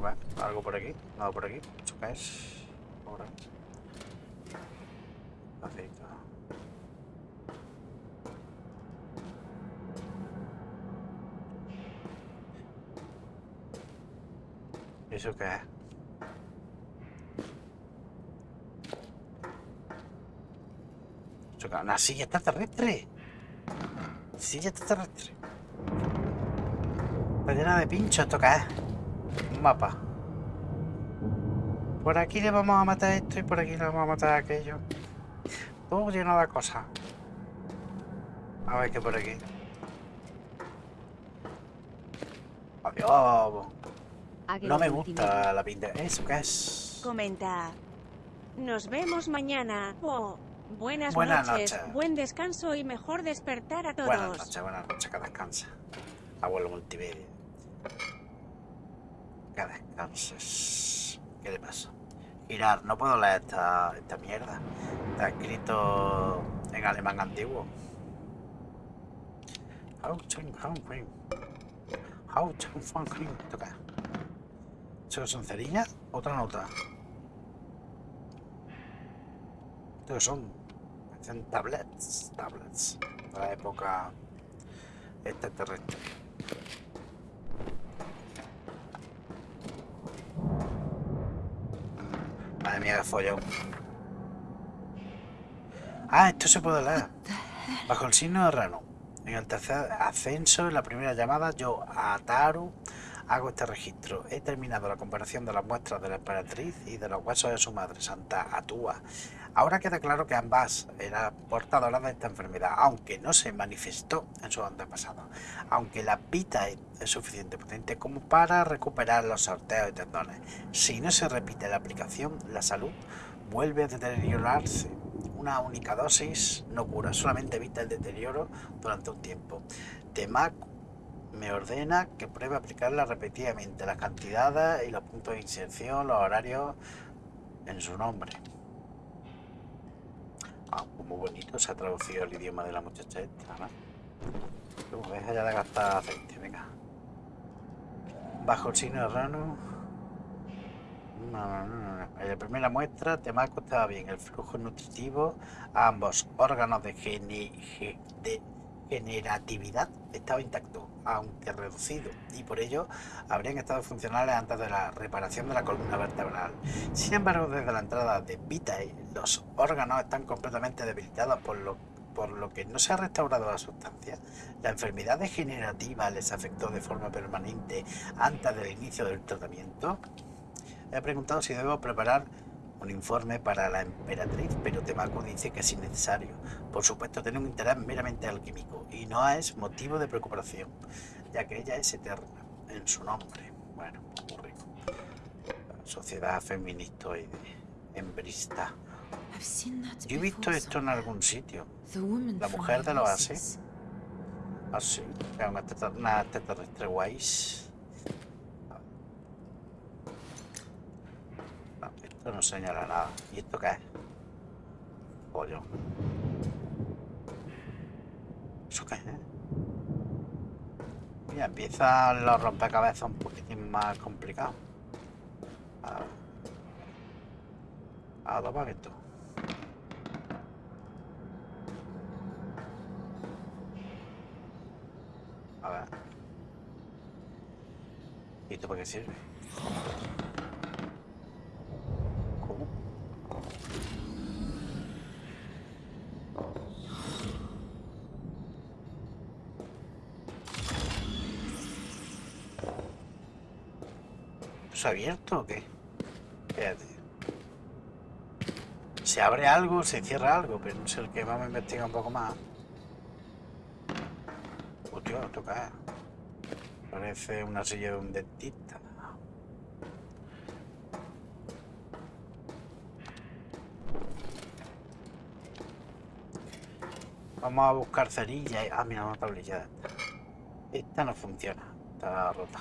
Bueno, algo por aquí, nada por aquí. ¿Eso qué es? Ahora. Aceite. ¿Eso qué es? Una silla extraterrestre. Silla extraterrestre. Está llena de pinchos, ¿esto es? Un mapa. Por aquí le vamos a matar esto y por aquí le vamos a matar aquello. Todo lleno de cosas. A ver qué por aquí. Adiós. No me gusta la pinta. ¿Eso qué es? Comenta. Nos vemos mañana. Oh, buenas, Buenas noches, noches. buen descanso y mejor despertar a todos. Buenas noches, buenas noches, que descansa. Abuelo multimedia. Que descanses. ¿Qué le pasa? Girar, no puedo leer esta, esta mierda. Está escrito en alemán antiguo. Toca. ¿Eso son cerillas? Otra nota. Estos son. Parecen tablets. Tablets. De la época extraterrestre. Madre mía, qué follón. Ah, esto se puede leer. Bajo el signo de Rano. En el tercer ascenso, en la primera llamada, yo, Ataru, hago este registro. He terminado la comparación de las muestras de la emperatriz y de los huesos de su madre, Santa Atúa. Ahora queda claro que ambas eran portadoras de esta enfermedad, aunque no se manifestó en sus antepasados. Aunque la pita es suficiente potente como para recuperar los sorteos y tendones. Si no se repite la aplicación, la salud vuelve a deteriorarse. una única dosis no cura, solamente evita el deterioro durante un tiempo. Temaku me ordena que pruebe aplicarla repetidamente, las cantidades y los puntos de inserción, los horarios en su nombre. Ah, pues muy bonito se ha traducido el idioma de la muchacha esta, ¿no? Luego, deja ya de gastar aceite, venga. Bajo el signo de rano. No, no, no, no. En la primera muestra, Temaco estaba bien. El flujo nutritivo a ambos órganos de generatividad estaba intacto, aunque reducido, y por ello habrían estado funcionales antes de la reparación de la columna vertebral. Sin embargo, desde la entrada de Vitae, los órganos están completamente debilitados, por lo, por lo que no se ha restaurado la sustancia. La enfermedad degenerativa les afectó de forma permanente antes del inicio del tratamiento. He preguntado si debo preparar un informe para la emperatriz, pero Temaco dice que es innecesario. Por supuesto, tiene un interés meramente alquímico y no es motivo de preocupación, ya que ella es eterna en su nombre. Bueno, muy rico. Sociedad. I've seen that Yo he visto esto en algún sitio. La mujer de los Oasis. Así, es una teta- una extraterrestre guays. No, señala nada. ¿Y esto qué es? Pollo. ¿Eso qué es? Ya empiezan los rompecabezas un poquitín más complicados. A a tomar esto. A ver. ¿Y esto para qué sirve? ¿Se ha abierto o qué? Espérate. Se abre algo, se cierra algo, pero no sé el que vamos a investigar un poco más. Qué es? Parece una silla de un dentista. Vamos a buscar cerilla. y- Ah, mira, una tablilla. Esta no funciona. Está rota.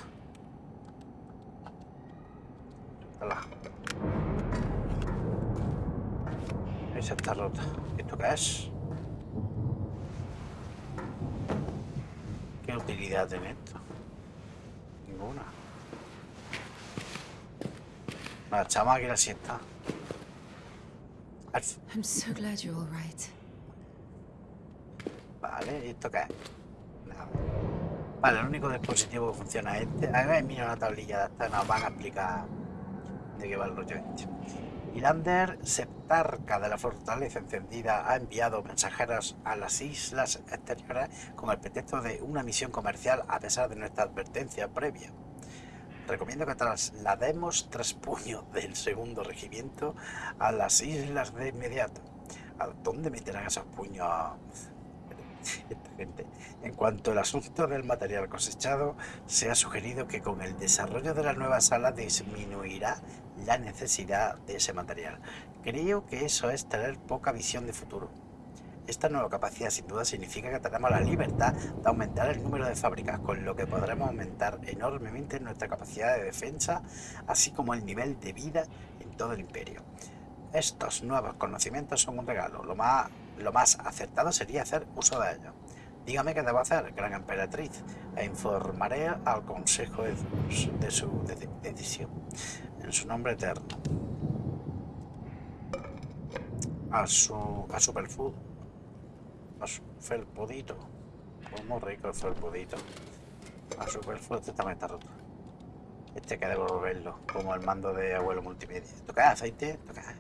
Esa está rota. ¿Esto qué es? ¿Qué utilidad tiene esto? Ninguna. La chama que la siesta. I'm so glad you're all right. Vale, ¿y esto qué es? Nada. Vale, el único dispositivo que funciona es este. A ver, mira una tablilla de esta, nos van a explicar de qué va el rollo este. Irander, septarca de la fortaleza encendida, ha enviado mensajeros a las islas exteriores con el pretexto de una misión comercial a pesar de nuestra advertencia previa. Recomiendo que traslademos tres puños del segundo regimiento a las islas de inmediato. ¿A dónde meterán esos puños esta gente? En cuanto al asunto del material cosechado, se ha sugerido que con el desarrollo de la nueva sala disminuirá la necesidad de ese material. Creo que eso es tener poca visión de futuro. Esta nueva capacidad sin duda significa que tenemos la libertad de aumentar el número de fábricas, con lo que podremos aumentar enormemente nuestra capacidad de defensa, así como el nivel de vida en todo el imperio. Estos nuevos conocimientos son un regalo. Lo más, lo acertado sería hacer uso de ellos. Dígame qué debo hacer, gran emperatriz, e informaré al consejo de, su- de su de- decisión. En su nombre eterno. A su, a su perfil. A su felpudito. Pues muy rico el felpudito. A su este también está roto. Este hay que devolverlo, como el mando de abuelo multimedia. ¿Toca aceite? ¿Toca?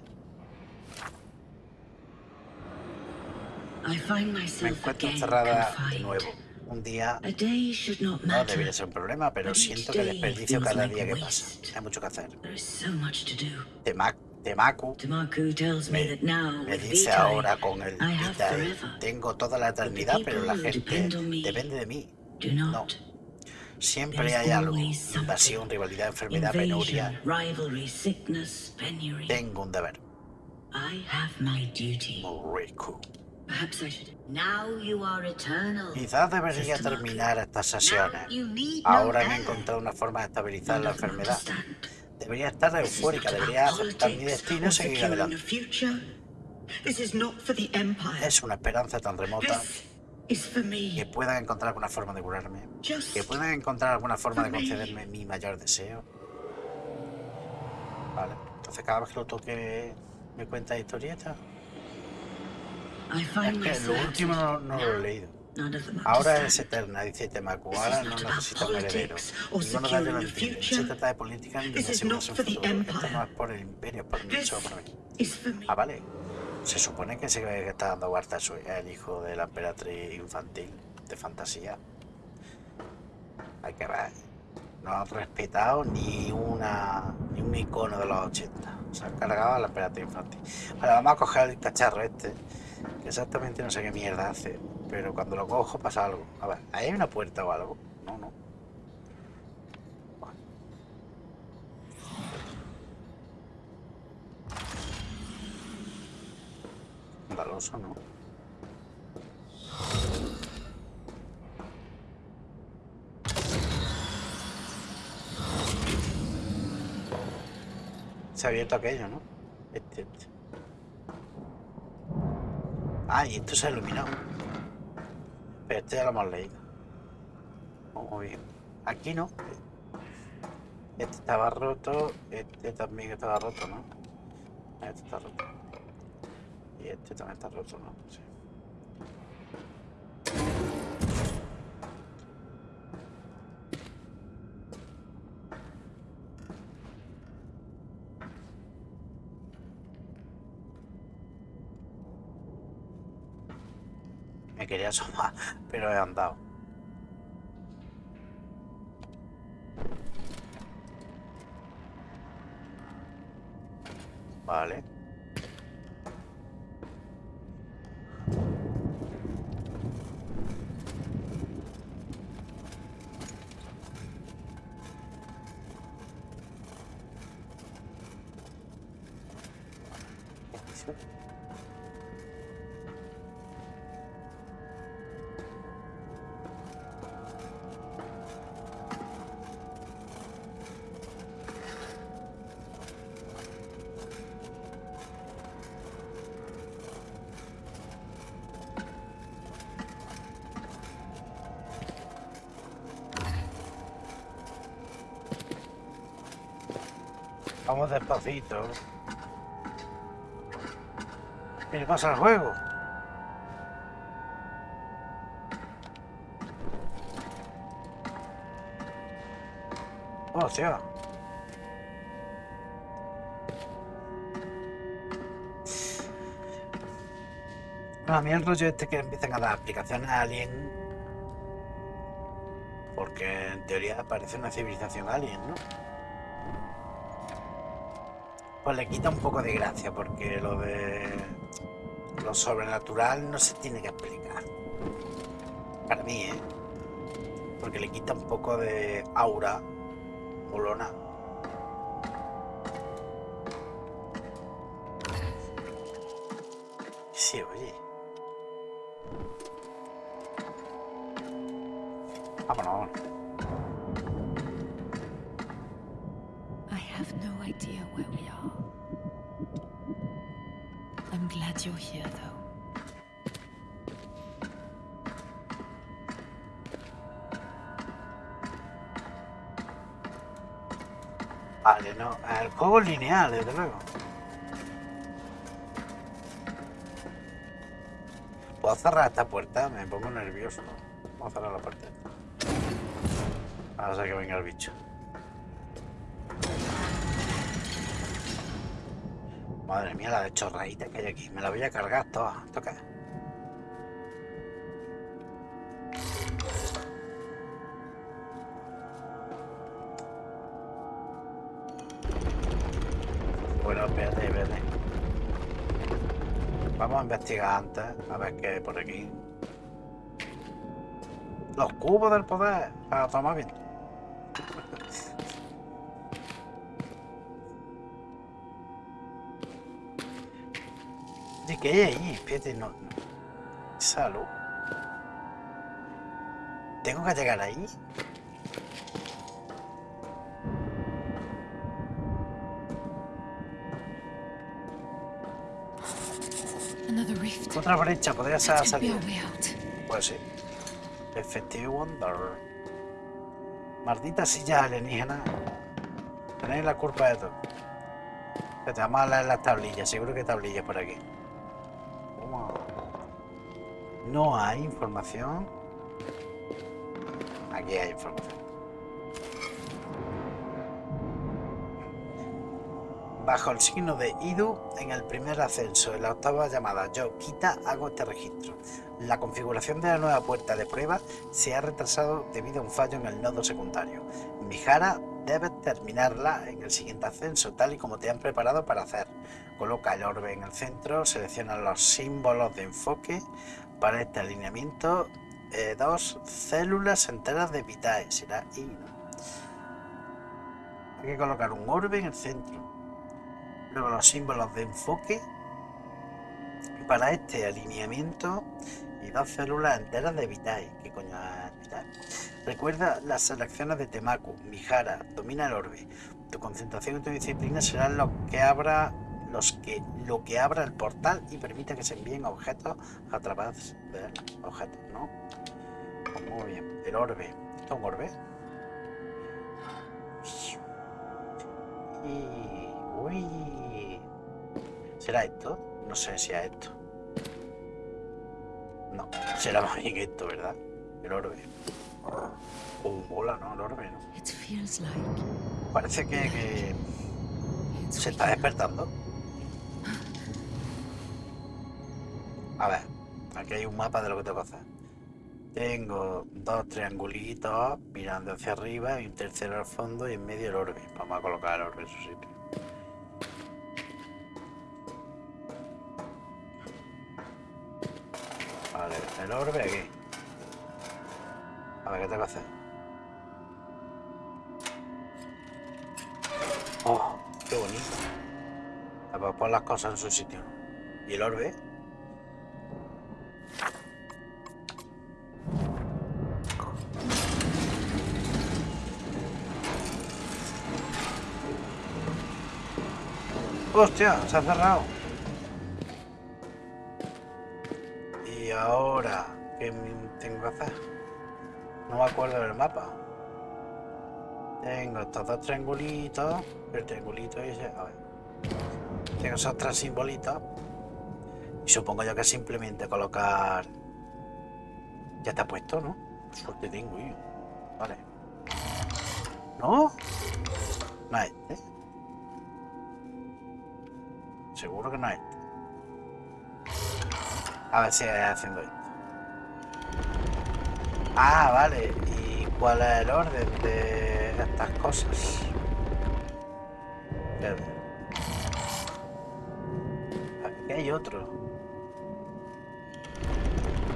Me encuentro encerrada de nuevo. Un día no debería ser un problema, pero siento que desperdicio cada día que pasa. Hay mucho que hacer. Temaku me dice ahora con el Vitae, tengo toda la eternidad, pero la gente depende de mí. Not. Siempre hay algo. Invasión, rivalidad, enfermedad, penuria. Tengo un deber. Muy rico. Quizás debería terminar estas sesiones. Ahora he encontrado una forma de estabilizar la enfermedad. Debería estar eufórica, debería aceptar mi destino y seguir adelante. Es una esperanza tan remota que puedan encontrar alguna forma de curarme, que puedan encontrar alguna forma de concederme mi mayor deseo. Vale, entonces cada vez que lo toque me cuenta historieta. Myself último no, no lo he leído. Ahora es eterna, dice Temaku. This Ahora is no necesita un heredero. Ninguno de lo entiende. Se trata de política ni de asegurarse un futuro. Esto no es por el imperio, es por for me. Ah, vale. Se supone que se está dando Barta el hijo de la emperatriz infantil de fantasía. Hay que ver. No han respetado ni una ni un icono de los 80. Se han cargado a la emperatriz infantil. Vale, vamos a coger el cacharro este. Exactamente no sé qué mierda hace. Pero cuando lo cojo pasa algo. A ver, ¿ahí hay una puerta o algo? No, no. Andaloso, ¿no? Se ha abierto aquello, ¿no? Este, este. Ah, y esto se ha iluminado. Pero este ya lo hemos leído. Oh, Muy bien. Aquí no. Este estaba roto. Este también estaba roto, ¿no? Este está roto. Y este también está roto, ¿no? Sí. Me quería asomar, pero he andado. Vale. Vamos despacito. ¿Qué pasa al juego? Hostia. No, a mí el rollo este que empiezan a dar aplicaciones alien. Porque en teoría parece una civilización alien, ¿no? Pues le quita un poco de gracia porque lo de lo sobrenatural no se tiene que explicar. Para mí, ¿eh? Porque le quita un poco de aura molona. Lineal, desde luego. ¿Puedo cerrar esta puerta? Me pongo nervioso. Vamos a cerrar la puerta. Ahora que venga el bicho. Madre mía, la de chorradita que hay aquí. Me la voy a cargar toda. ¿Esto investigar antes, a ver qué hay por aquí. Los cubos del poder, para tomar bien. ¿De qué hay ahí? Espérate, no. Salud. ¿Tengo que llegar ahí? Otra brecha, podría ser salir. Pues sí. Effective Wonder. Maldita silla alienígena. Tenéis la culpa de todo. Que te vamos a leer las tablillas. Seguro que tablillas por aquí. No hay información. Aquí hay información. Bajo el signo de Idu, en el primer ascenso, en la octava llamada Yo quita, hago este registro. La configuración de la nueva puerta de prueba se ha retrasado debido a un fallo en el nodo secundario. Mijara debe terminarla en el siguiente ascenso, tal y como te han preparado para hacer. Coloca el orbe en el centro, selecciona los símbolos de enfoque. Para este alineamiento, eh, dos células enteras de Vitae, será I. Hay que colocar un orbe en el centro. Los símbolos de enfoque. Para este alineamiento y dos células enteras de Vitae. ¿Qué coño es Vitae? Recuerda las selecciones de Temaku, Mijara, domina el orbe. Tu concentración y tu disciplina serán lo que abra los que lo que abra el portal y permita que se envíen objetos a través de objetos, ¿no? Muy bien. El orbe. ¿Esto es un orbe? Y... Uy. ¿Será esto? No sé si es esto. No, será más bien esto, ¿verdad? El orbe. Oh, mola, ¿no? El orbe, ¿no? Parece que, que se está despertando. A ver, aquí hay un mapa de lo que tengo que hacer. Tengo dos triangulitos mirando hacia arriba y un tercero al fondo y en medio el orbe. Vamos a colocar el orbe en su sitio. Vale, el orbe aquí. A ver, ¿qué tengo que hacer? Oh, qué bonito. A ver, pon las cosas en su sitio. ¿Y el orbe? ¡Hostia! Se ha cerrado. Ahora qué tengo que hacer? No me acuerdo del mapa. Tengo estos dos triangulitos. El triangulito ese. A ver. Tengo esos tres simbolitos. Y supongo yo que simplemente colocar. Ya está puesto, ¿no? Suerte tengo yo. Vale. ¿No? No es este. Seguro que no es este. A ver si haciendo esto. Ah, vale. ¿Y cuál es el orden de estas cosas? Aquí hay otro.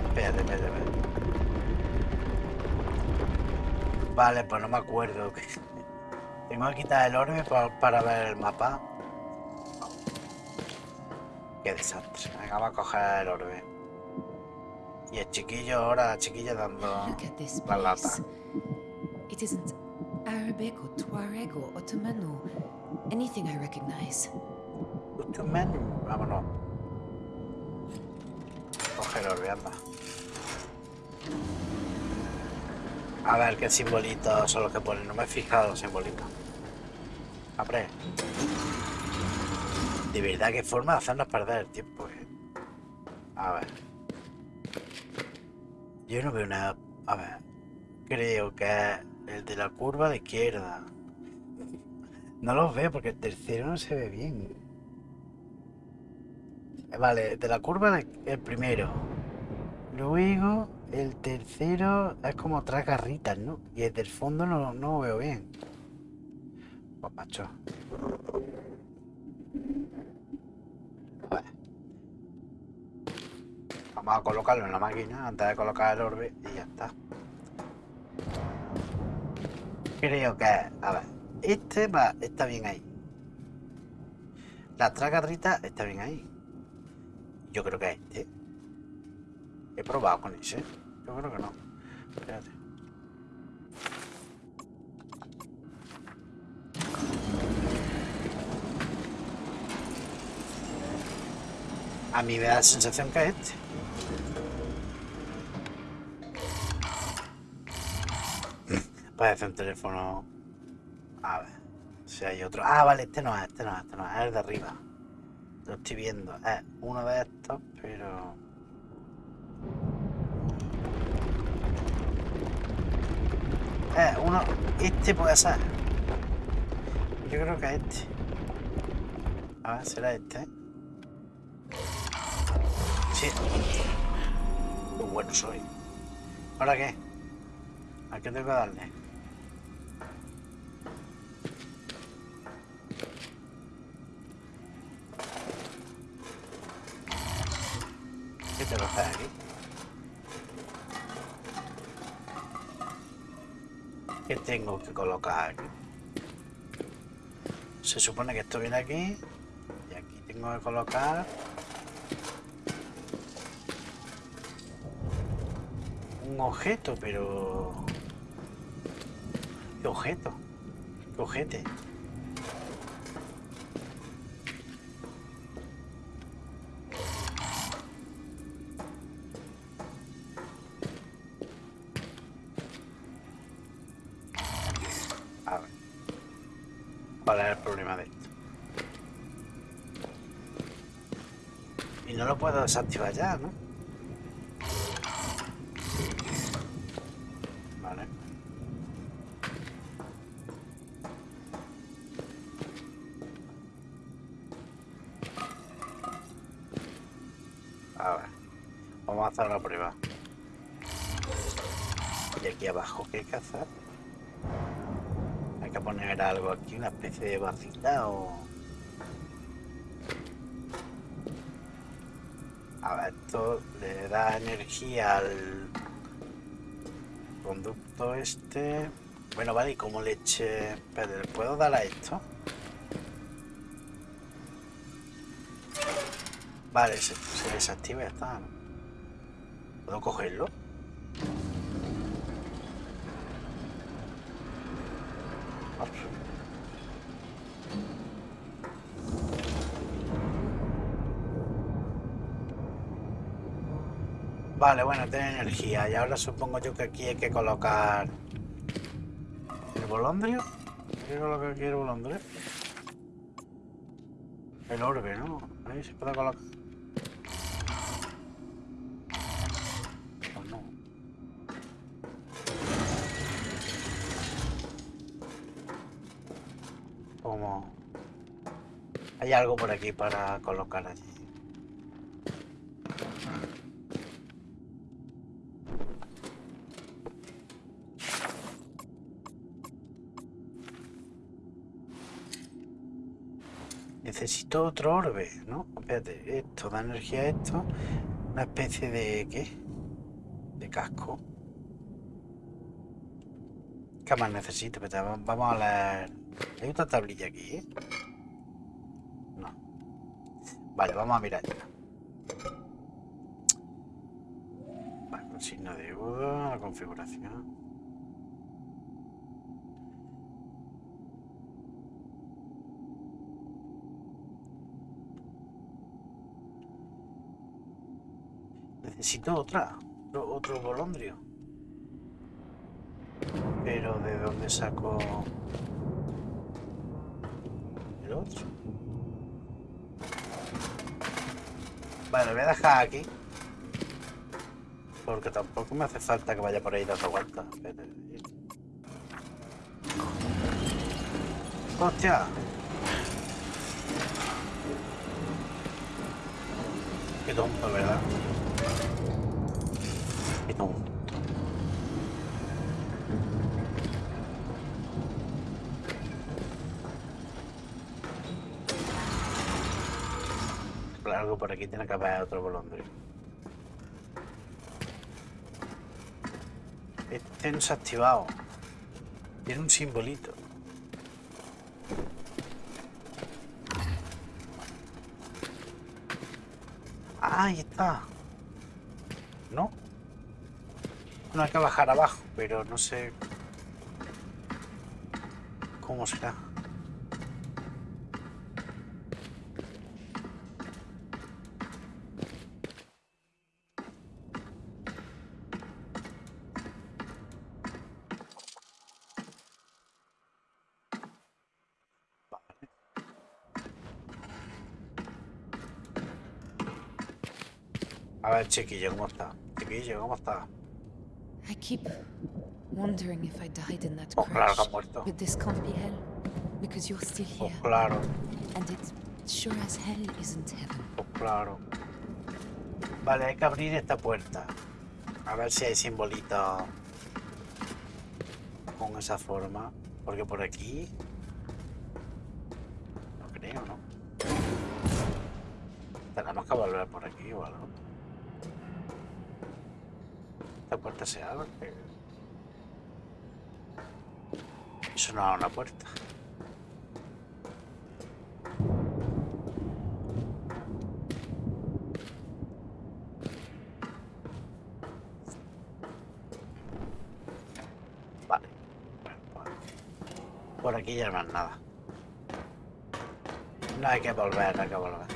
Espérate, espérate, espérate. Vale, pues no me acuerdo. Tengo que quitar el orbe pa- para ver el mapa. Qué desastre. Venga, vamos a coger el orbe. Y el chiquillo ahora, la chiquilla dando la lata. It isn't Arabic or Tuareg or Ottoman or anything I recognize. Menú. Vámonos. Coge el orbe, anda. A ver qué simbolitos son los que ponen. No me he fijado los simbolitos. Abre. De verdad, qué forma de hacernos perder el tiempo, eh. A ver. Yo no veo nada. A ver. Creo que el de la curva de izquierda. No los veo porque el tercero no se ve bien. Vale, de la curva de- el primero. Luego el tercero es como tres garritas, ¿no? Y el del fondo no, no veo bien. Pues. A ver. Vamos a colocarlo en la máquina antes de colocar el orbe y ya está. Creo que, a ver, este va, está bien ahí. La tres garritas está bien ahí. Yo creo que este. He probado con ese. Yo creo que no. Espérate. A mí me da la sensación que es este. Parece un teléfono. A ver. Si hay otro. Ah, vale, este no es, este no es, este no es, el de arriba. Lo estoy viendo. Es uno de estos, pero. Eh, uno. Este puede ser. Yo creo que es este. A ver, será este. Sí. Qué bueno soy. ¿Ahora qué? ¿A qué tengo que darle? ¿Qué tengo que hacer aquí? ¿Qué tengo que colocar aquí? Se supone que esto viene aquí. Y aquí tengo que colocar... Un objeto, pero... ¿Qué objeto? ¿Qué ojete? Puedo desactivar ya, ¿no? Vale. A ver. Vamos a hacer la prueba. Y aquí abajo, ¿qué hay que hacer? Hay que poner algo aquí, una especie de vacila o... esto le da energía al conducto este. Bueno, vale, y como leche... Pero ¿le puedo dar a esto? Vale, se, se desactiva ya está. ¿Puedo cogerlo? Vale, bueno, tiene energía. Y ahora supongo yo que aquí hay que colocar... ¿El bolondrio? ¿Hay que colocar aquí el bolondrio? El orbe, ¿no? Ahí se puede colocar... Pues. Hay algo por aquí para colocar allí. Otro orbe, ¿no? Espérate, esto da energía a esto. Una especie de... ¿qué? De casco. ¿Qué más necesito? Vamos a leer... ¿Hay otra tablilla aquí? eh? No. Vale, vamos a mirar ya. Vale, con signo de duda, la configuración. Necesito otra, otro, otro bolondrio. Pero ¿de dónde saco el otro? Vale, lo voy a dejar aquí. Porque tampoco me hace falta que vaya por ahí dando vueltas. ¡Hostia! Qué tonto, ¿verdad? Que por aquí tiene que haber otro bolondrio. Este no se ha activado. Tiene un simbolito. Ah, ahí está. ¿No? No hay que bajar abajo, pero no sé... ¿Cómo será? A ver, chiquillo, ¿cómo está? Chiquillo, ¿cómo está? I keep wondering if I died in that Oh, claro crash. But this can't be hell. Because you're still Pues here. claro, And it sure as hell isn't heaven. pues claro. Vale, hay que abrir esta puerta. A ver si hay simbolitos con esa forma. Porque por aquí... No creo, ¿no? Tenemos que volver por aquí o algo. Esta se abre. Eso no es una puerta. Vale. Por aquí ya no hay nada. No hay que volver, no hay que volver.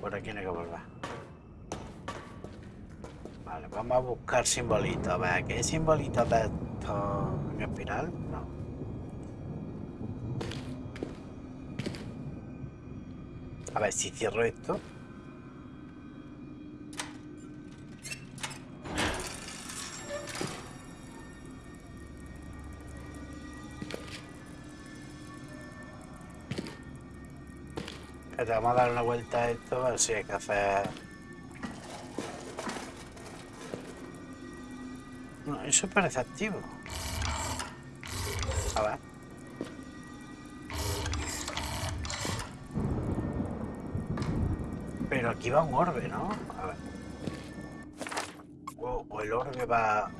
Por aquí no hay que volver. Vamos a buscar simbolitos. A ver, ¿qué hay simbolitos de esto en espiral? No. A ver, si cierro esto. Vamos a dar una vuelta a esto, a ver si hay que hacer... No, eso parece activo. A ver. Pero aquí va un orbe, ¿no? A ver. O, o el orbe va...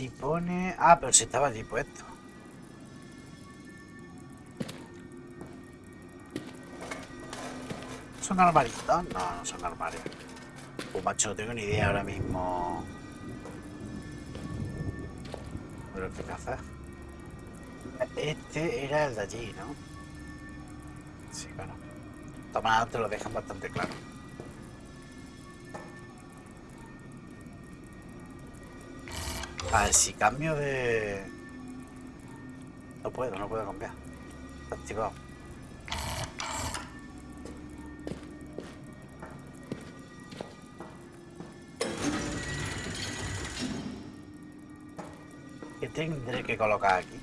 Allí pone... Ah, pero si estaba allí puesto. ¿Son armaritos? No, no son armarios. Pues macho, no tengo ni idea ahora mismo. Pero qué hacer. Este era el de allí, ¿no? Sí, claro. Toma, te lo dejan bastante claro. A ver, si cambio de... No puedo, no puedo cambiar. Está activado. ¿Qué tendré que colocar aquí?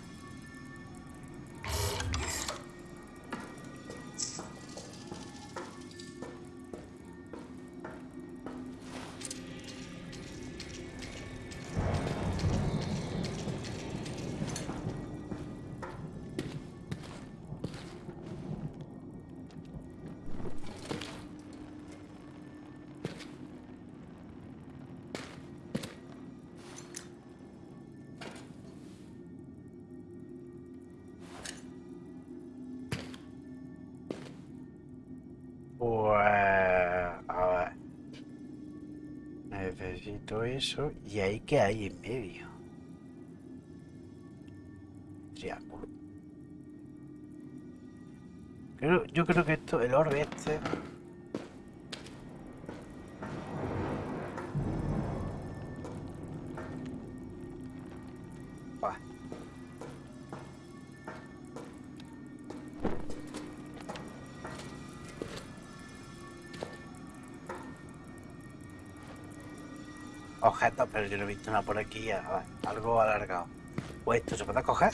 ¿Y ahí qué hay en medio? Triángulo. Yo creo que esto, el orbe este... nada por aquí. Algo alargado. ¿O esto se puede coger?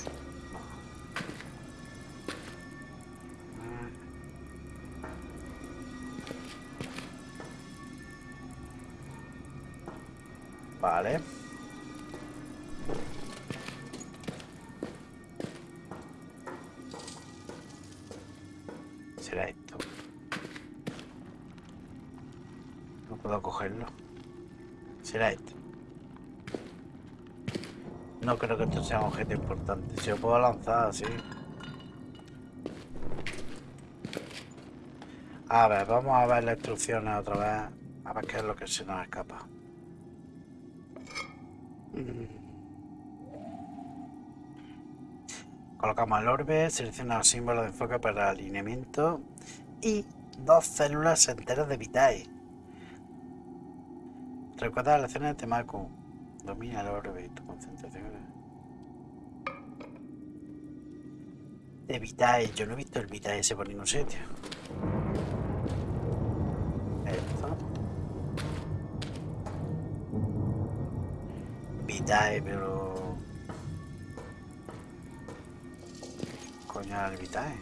Creo que esto sea un objeto importante. Si lo puedo lanzar así. A ver, vamos a ver las instrucciones otra vez. A ver qué es lo que se nos escapa. Colocamos el orbe, selecciona los símbolos de enfoque para el alineamiento y dos células enteras de Vitae. Recuerda las lecciones de Temaku. Domina el orbe y tu Vitae, yo no he visto el Vitae ese por ningún sitio. Esto. Vitae, pero. Coño, el Vitae.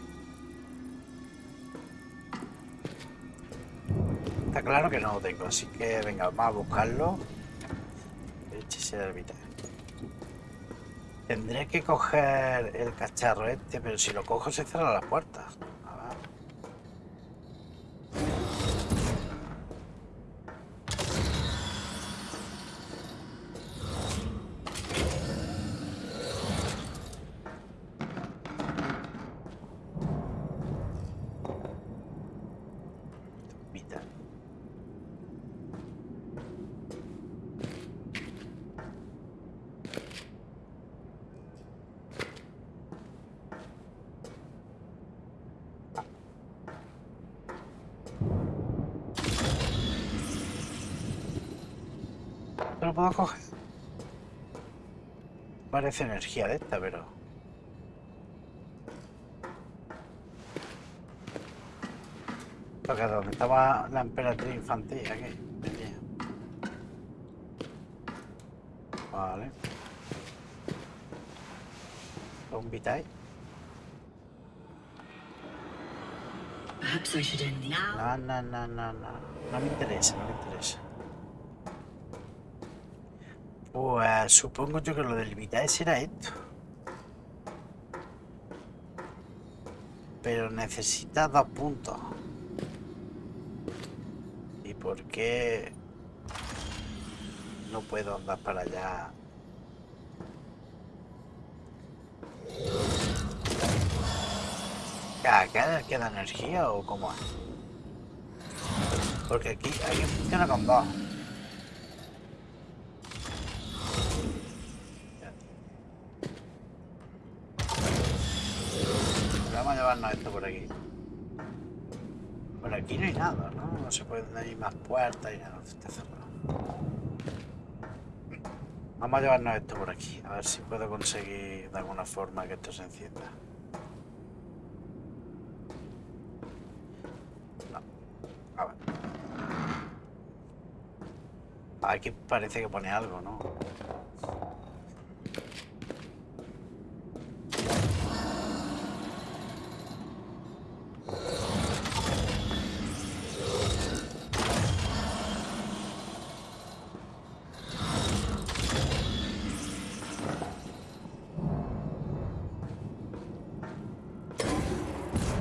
Está claro que no lo tengo, así que venga, vamos a buscarlo. Este será el Vitae. Tendré que coger el cacharro este, pero si lo cojo se cierran las puertas. Parece energía de esta, pero... Porque donde estaba la emperatriz infantil, aquí, venía. Vale. Now. No, no, no, no, no. No me interesa, no me interesa. Pues supongo yo que lo del Vitae será esto. Pero necesita dos puntos. ¿Y por qué no puedo andar para allá? ¿Qué queda, queda energía o cómo es? Porque aquí, aquí funciona con dos. Esto por aquí. Por aquí no hay nada, ¿no? No se pueden hay más puertas y nada, cerrado. Vamos a llevarnos esto por aquí, a ver si puedo conseguir de alguna forma que esto se encienda. No. A ver. Aquí parece que pone algo, ¿no?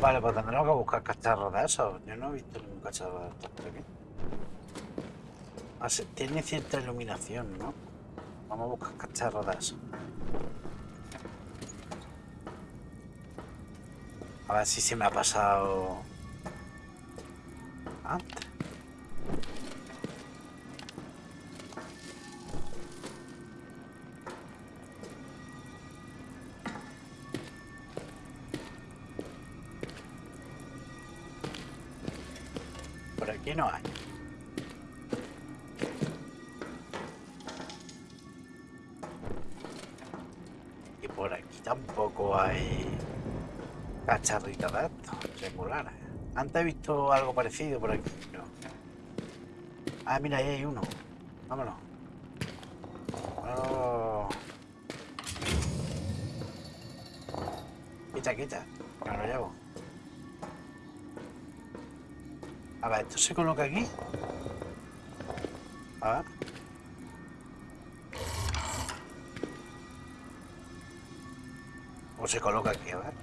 Vale, pues tendremos cacharros de esos. Yo no he visto ningún de estos por aquí. Ah, se- tiene cierta iluminación, ¿no? Vamos a buscar cacharros de esos. A ver si se me ha pasado Aquí no hay. Y por aquí tampoco hay cacharritos de estos, triangulares. Antes he visto algo parecido por aquí, pero... Ah, mira, ahí hay uno. Vámonos. Oh. Quita, quita. Me lo llevo. ¿Esto se coloca aquí? A ver. O se coloca aquí, a ver.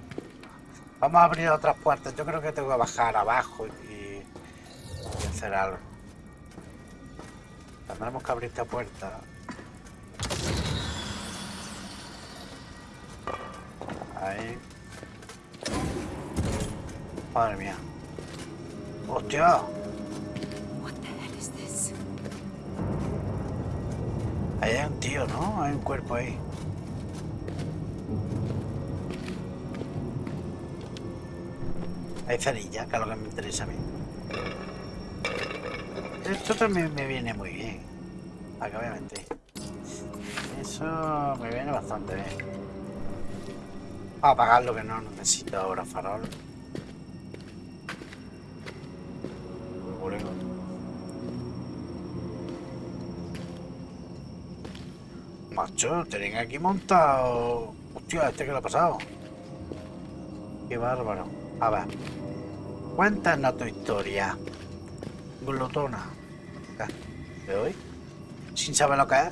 Vamos a abrir otras puertas. Yo creo que tengo que bajar abajo y, y hacer algo. Tendremos que abrir esta puerta. Ahí. Madre mía. This? Ahí hay un tío, ¿no? Hay un cuerpo ahí. Hay cerilla, que es lo que me interesa a mí. Esto también me viene muy bien. Acá mentir. Eso me viene bastante bien. Vamos a apagar lo que no necesito ahora, farol. Macho, tienen aquí montado. Hostia, este que lo ha pasado. Qué bárbaro. A ver. Cuéntanos tu historia. Glotona. ¿De hoy? Sin saber lo que es.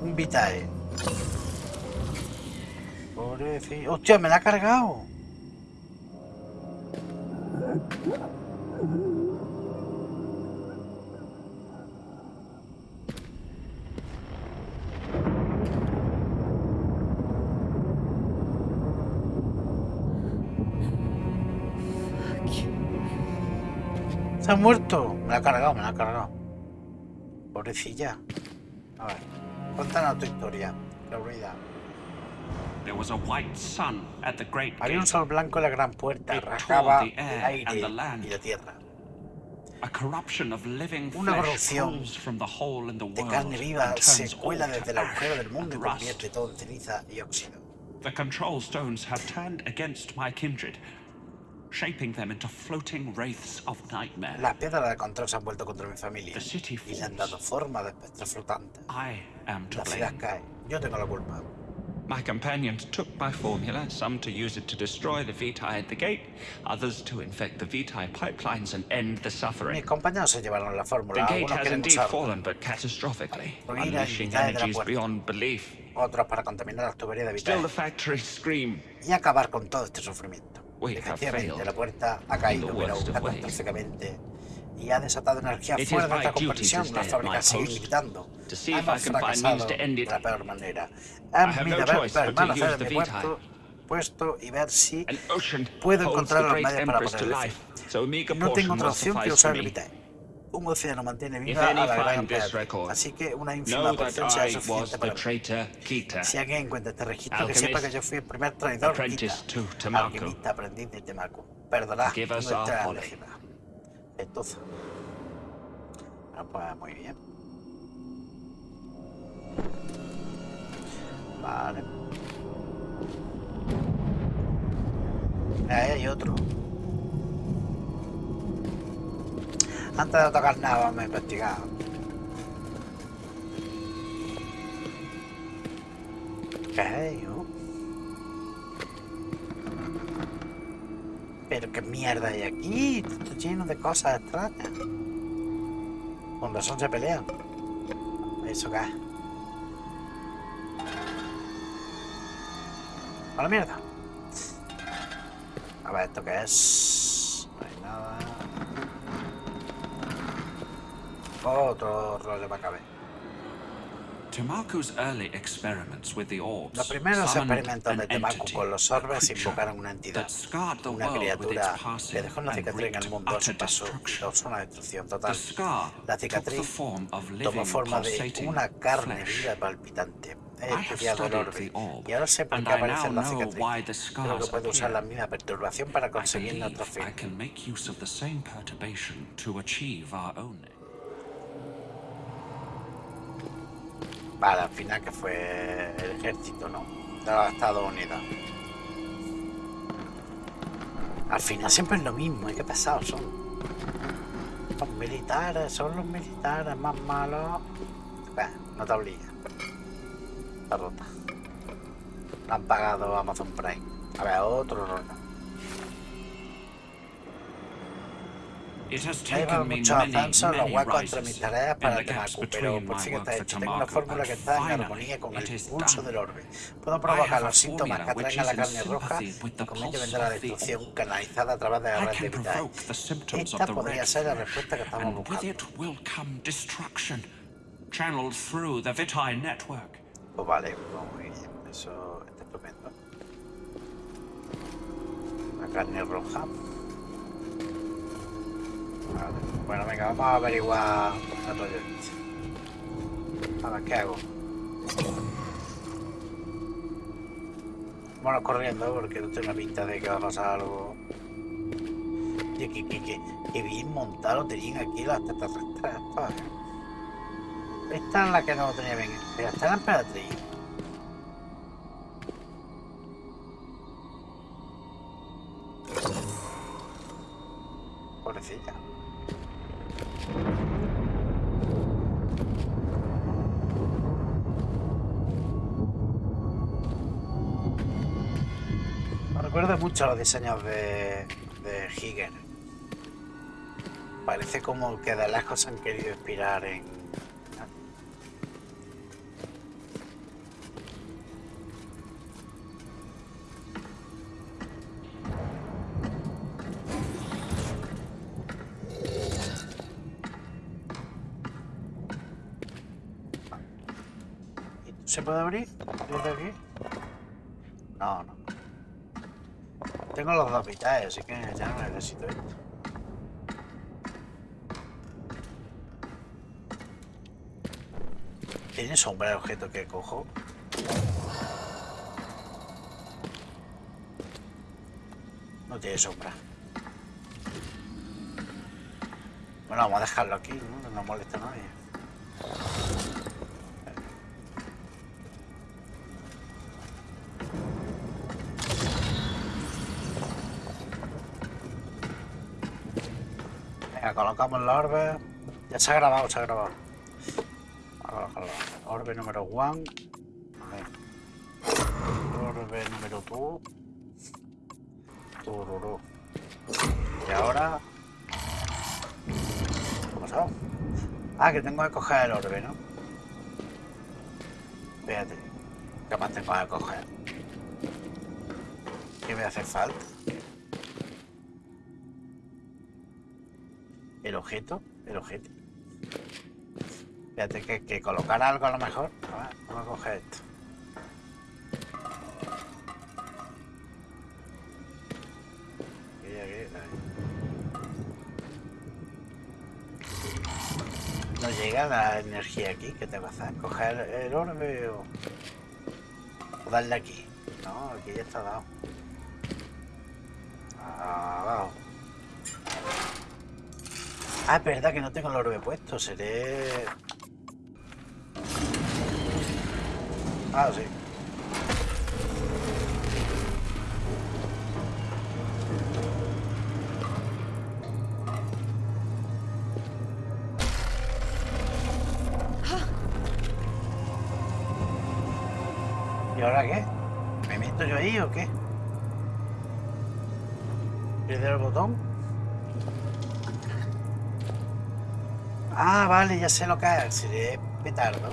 Un vitae. Pobrecito. Hostia, me la ha cargado. Muerto. Me la ha cargado, me la ha cargado. Pobrecilla. A ver. Cuéntanos tu historia. Florida. There was a white sun at the great Había un sol blanco en la gran puerta. The el air aire y la tierra. a corruption of living Una corrupción crawls from the hole in the De carne viva se cuela desde el agujero del mundo y convierte todo en ceniza y óxido. Shaping them into floating wraiths of nightmare. Las piedras de control se han vuelto contra mi familia The city y le han falls. dado forma de espectros flotantes. I am to La ciudad blame. cae. Yo tengo la culpa. My companions took my formula, some to use it to destroy the Vitae at the gate, others to infect the Vitae pipelines and end the Mis suffering. compañeros se llevaron la The fórmula. gate Algunos has indeed fallen, but catastrophically, unleashing energies beyond belief. otros para contaminar las tuberías de Still, the vital factories scream. y acabar con todo este sufrimiento. Efectivamente, la puerta ha caído, pero ways. catastróficamente y ha desatado energía fuera de to comprensión. Las fábricas siguen gritando. Hemos fracasado de la peor manera. No deber choice but to permanecer en mi Vitae. puesto, y ver si puedo encontrar los medios para a meager No tengo otra opción que usar el me. Un océano mantiene If viva a la gran record, Así que una ínfima I was suficiente para mí. Si alguien encuentra este registro, que sepa que yo fui el primer traidor Kita, alquimista aprendiz de Temaku. Perdona, Give us no our entra en folly. legítima. Entonces. Ah, pues muy bien. Vale. Ahí hay otro. Antes de tocar nada, vamos a investigar. ¿Qué hay, yo? Pero qué mierda hay aquí, está lleno de cosas extrañas. Con razón se pelean. ¿Eso es? A la mierda. A ver, ¿esto qué es? No hay nada. Otro rollo caber. Tamaku's early experiments with the orbs Los primeros experimentos de Temaku entity, con los orbes invocaron una entidad. Una criatura que dejó una cicatriz en el mundo y destruction. causó una destrucción total. La cicatriz tomó forma de una carne viva palpitante. He estudiado el orbe y ahora sé por qué aparecen las cicatrices. Creo que puedo usar la misma perturbación para conseguir nuestro fin. Vale, al final que fue el ejército, ¿no? De los Estados Unidos. Al final siempre es lo mismo, ¿eh? qué pesados son. Los militares, son los militares más malos. No te obliga. Está rota. La han pagado Amazon Prime. A ver, otro rollo. It has Me ha llevado mucho many, ascenso los huecos entre mis tareas para el gaps Temaku, pero between por fin está hecho. Tengo una fórmula que está en armonía con el pulso del orbe. Puedo provocar los síntomas que atraen a la carne roja sympathy with the y convierte pulse vender la destrucción canalizada a través de la red de vital. Esta podría ser la respuesta que estamos and with buscando. it will come destruction, channeled through the Vitae network. Pues vale, muy bien. Eso está estupendo. La carne roja. Bueno, venga, vamos a averiguar este. A ver, ¿qué hago? Bueno, corriendo porque no tiene pinta de que va a pasar algo. Oye, que, que, que, bien montado tenían aquí las extraterrestres. ¿eh? Esta es la que no tenía bien. Pero está la emperatriz. Los diseños de, de Higgin. Parece como que de lejos han querido inspirar en... ¿Se puede abrir los dos vitales, así que ya no necesito esto. ¿Tiene sombra el objeto que cojo? No tiene sombra. Bueno, vamos a dejarlo aquí, ¿no? No molesta a nadie. Colocamos la orbe. Ya se ha grabado, se ha grabado. Orbe número 1. Orbe número 2. Tururú. Y ahora... ¿Qué ha pasado? Ah, que tengo que coger el orbe, ¿no? ¿Qué más tengo que coger? ¿Qué me hace falta? Objeto, el objeto. Fíjate que, que colocar algo a lo mejor. A ver, vamos a coger esto. No llega la energía aquí. ¿Qué te va a hacer? ¿Coger el orbe o, o darle aquí? No, aquí ya está dado. Ah, es verdad que no tengo el orbe puesto, seré... Ah, sí. Vale, ya sé lo que es. Seré petardo.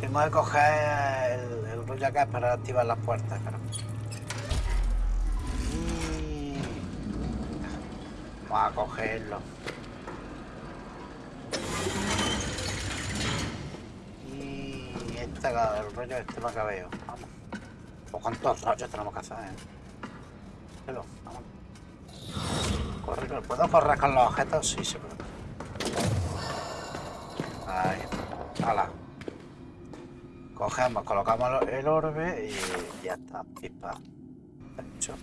Tengo que coger el, rollo acá para activar las puertas, claro. Y... Vamos a cogerlo. Y este, el rollo este me acabeo. Vamos. Pues cuántos rollos tenemos que hacer, eh. Vamos. Correr, ¿Puedo correr con los objetos? Sí, se puede. Ahí. Hala. Cogemos, colocamos el orbe y ya está. Pispa. Hecho.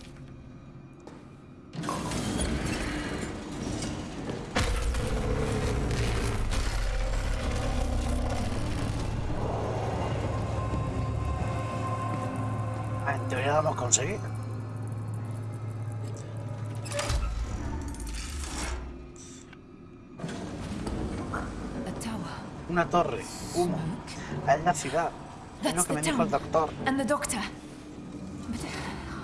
Ah, En teoría lo hemos conseguido. A tower. Una torre. Humo. Es la ciudad. Es lo que me dijo el doctor. And the doctor. But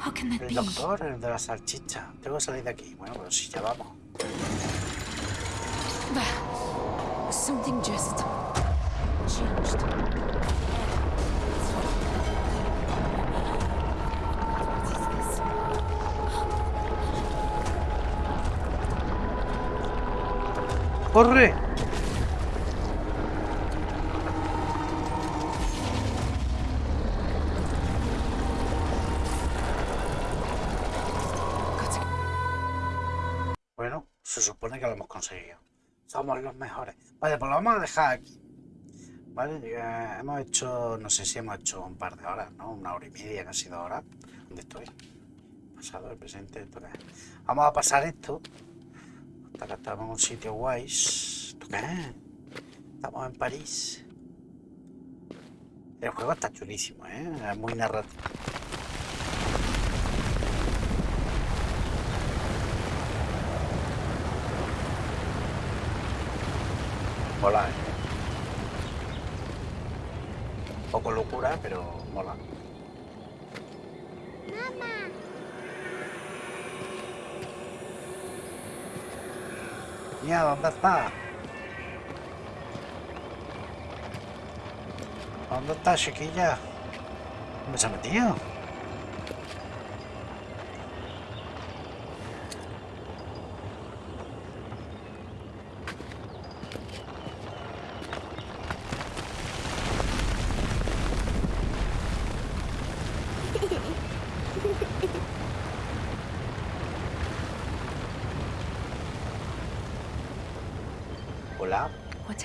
how can that El doctor, el de la salchicha. Tengo que salir de aquí. Bueno, pero si ya vamos. Something just changed. ¡Corre! Supone que lo hemos conseguido. Somos los mejores. Vale, pues lo vamos a dejar aquí. Vale, hemos hecho, no sé si hemos hecho un par de horas, ¿no? Una hora y media, casi dos horas. ¿Dónde estoy? Pasado, el presente, esto qué es. Vamos a pasar esto. Hasta que estamos en un sitio guay. ¿Esto qué es? Estamos en París. El juego está chulísimo, ¿eh? Es muy narrativo. Mola, ¿eh? Poco locura, pero mola. Mira, ¿dónde está? ¿Dónde está, chiquilla? ¿Dónde se ha metido? Hola. What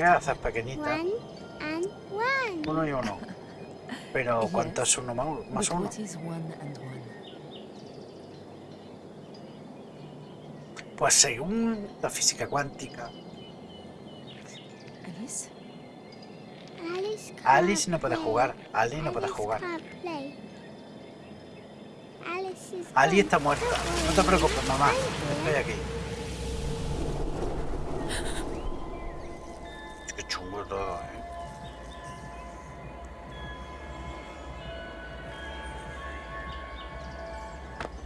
are you doing? ¿Qué haces, pequeñita? One and one. Uno y uno. Pero ¿cuánto es uno más, uno? Pues según la física cuántica, Alice? Alice, Alice no puede jugar. Ali no puede Alice jugar. can't play. Alice is Ali está muerta. No te preocupes, mamá. Estoy aquí. Qué chungo todo, eh.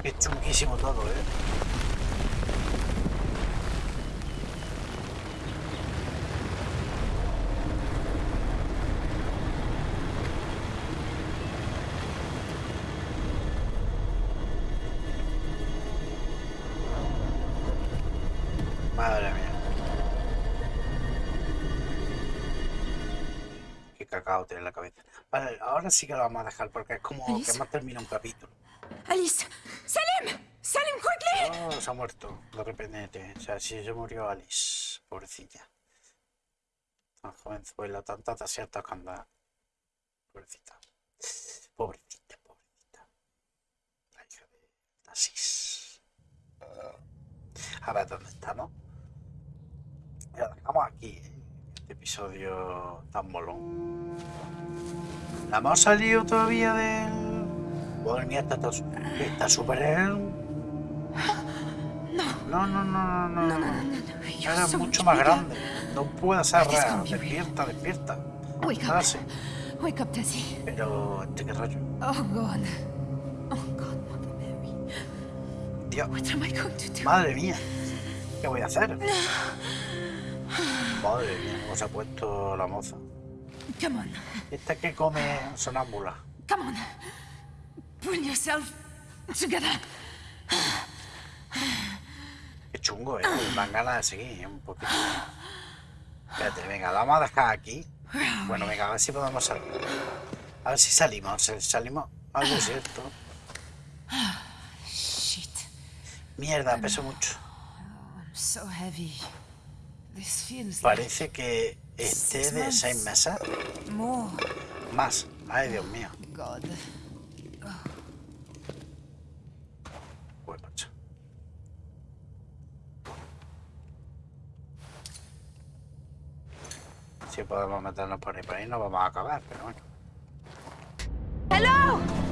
Qué chunguísimo todo, eh. Madre ahora sí que lo vamos a dejar porque es como que hemos terminado un capítulo. Alice! Salim! Salim, quickly! Oh, se ha muerto. Lo repente. O sea, si se murió Alice. Pobrecilla. Tan jovenzuela, tantas desiertos que anda. Pobrecita. Pobrecita, pobrecita. La hija de Tasis. A ver, ¿dónde estamos? Lo dejamos aquí, ¿eh? Este episodio tan molón. ¿No hemos salido todavía del...? Madre mía, está está súper... ¿eh? No, no, no, no, no, no. You're Era mucho much más grande. No puede ser real. Despierta, despierta. Wake Ahora up. sí. Wake up, Tessie. Pero, ¿este qué rollo? Oh, God. Oh, God, Mother Mary. Dios, What am I going to do? madre mía. ¿Qué voy a hacer? Madre mía, cómo se ha puesto la moza. Come on. Esta que come sonámbula. Come on. Pull yourself together. Qué chungo, eh. Me dan ganas de seguir ¿eh? un poquito. Espérate, venga, la vamos a dejar aquí. Bueno, venga, a ver si podemos salir. A ver si salimos. si Salimos al desierto. Mierda, peso mucho. I'm so heavy. Parece que esté de seis meses. Más. Ay, Dios mío. Si podemos meternos por ahí, por ahí no vamos a acabar, pero bueno. ¡Hello!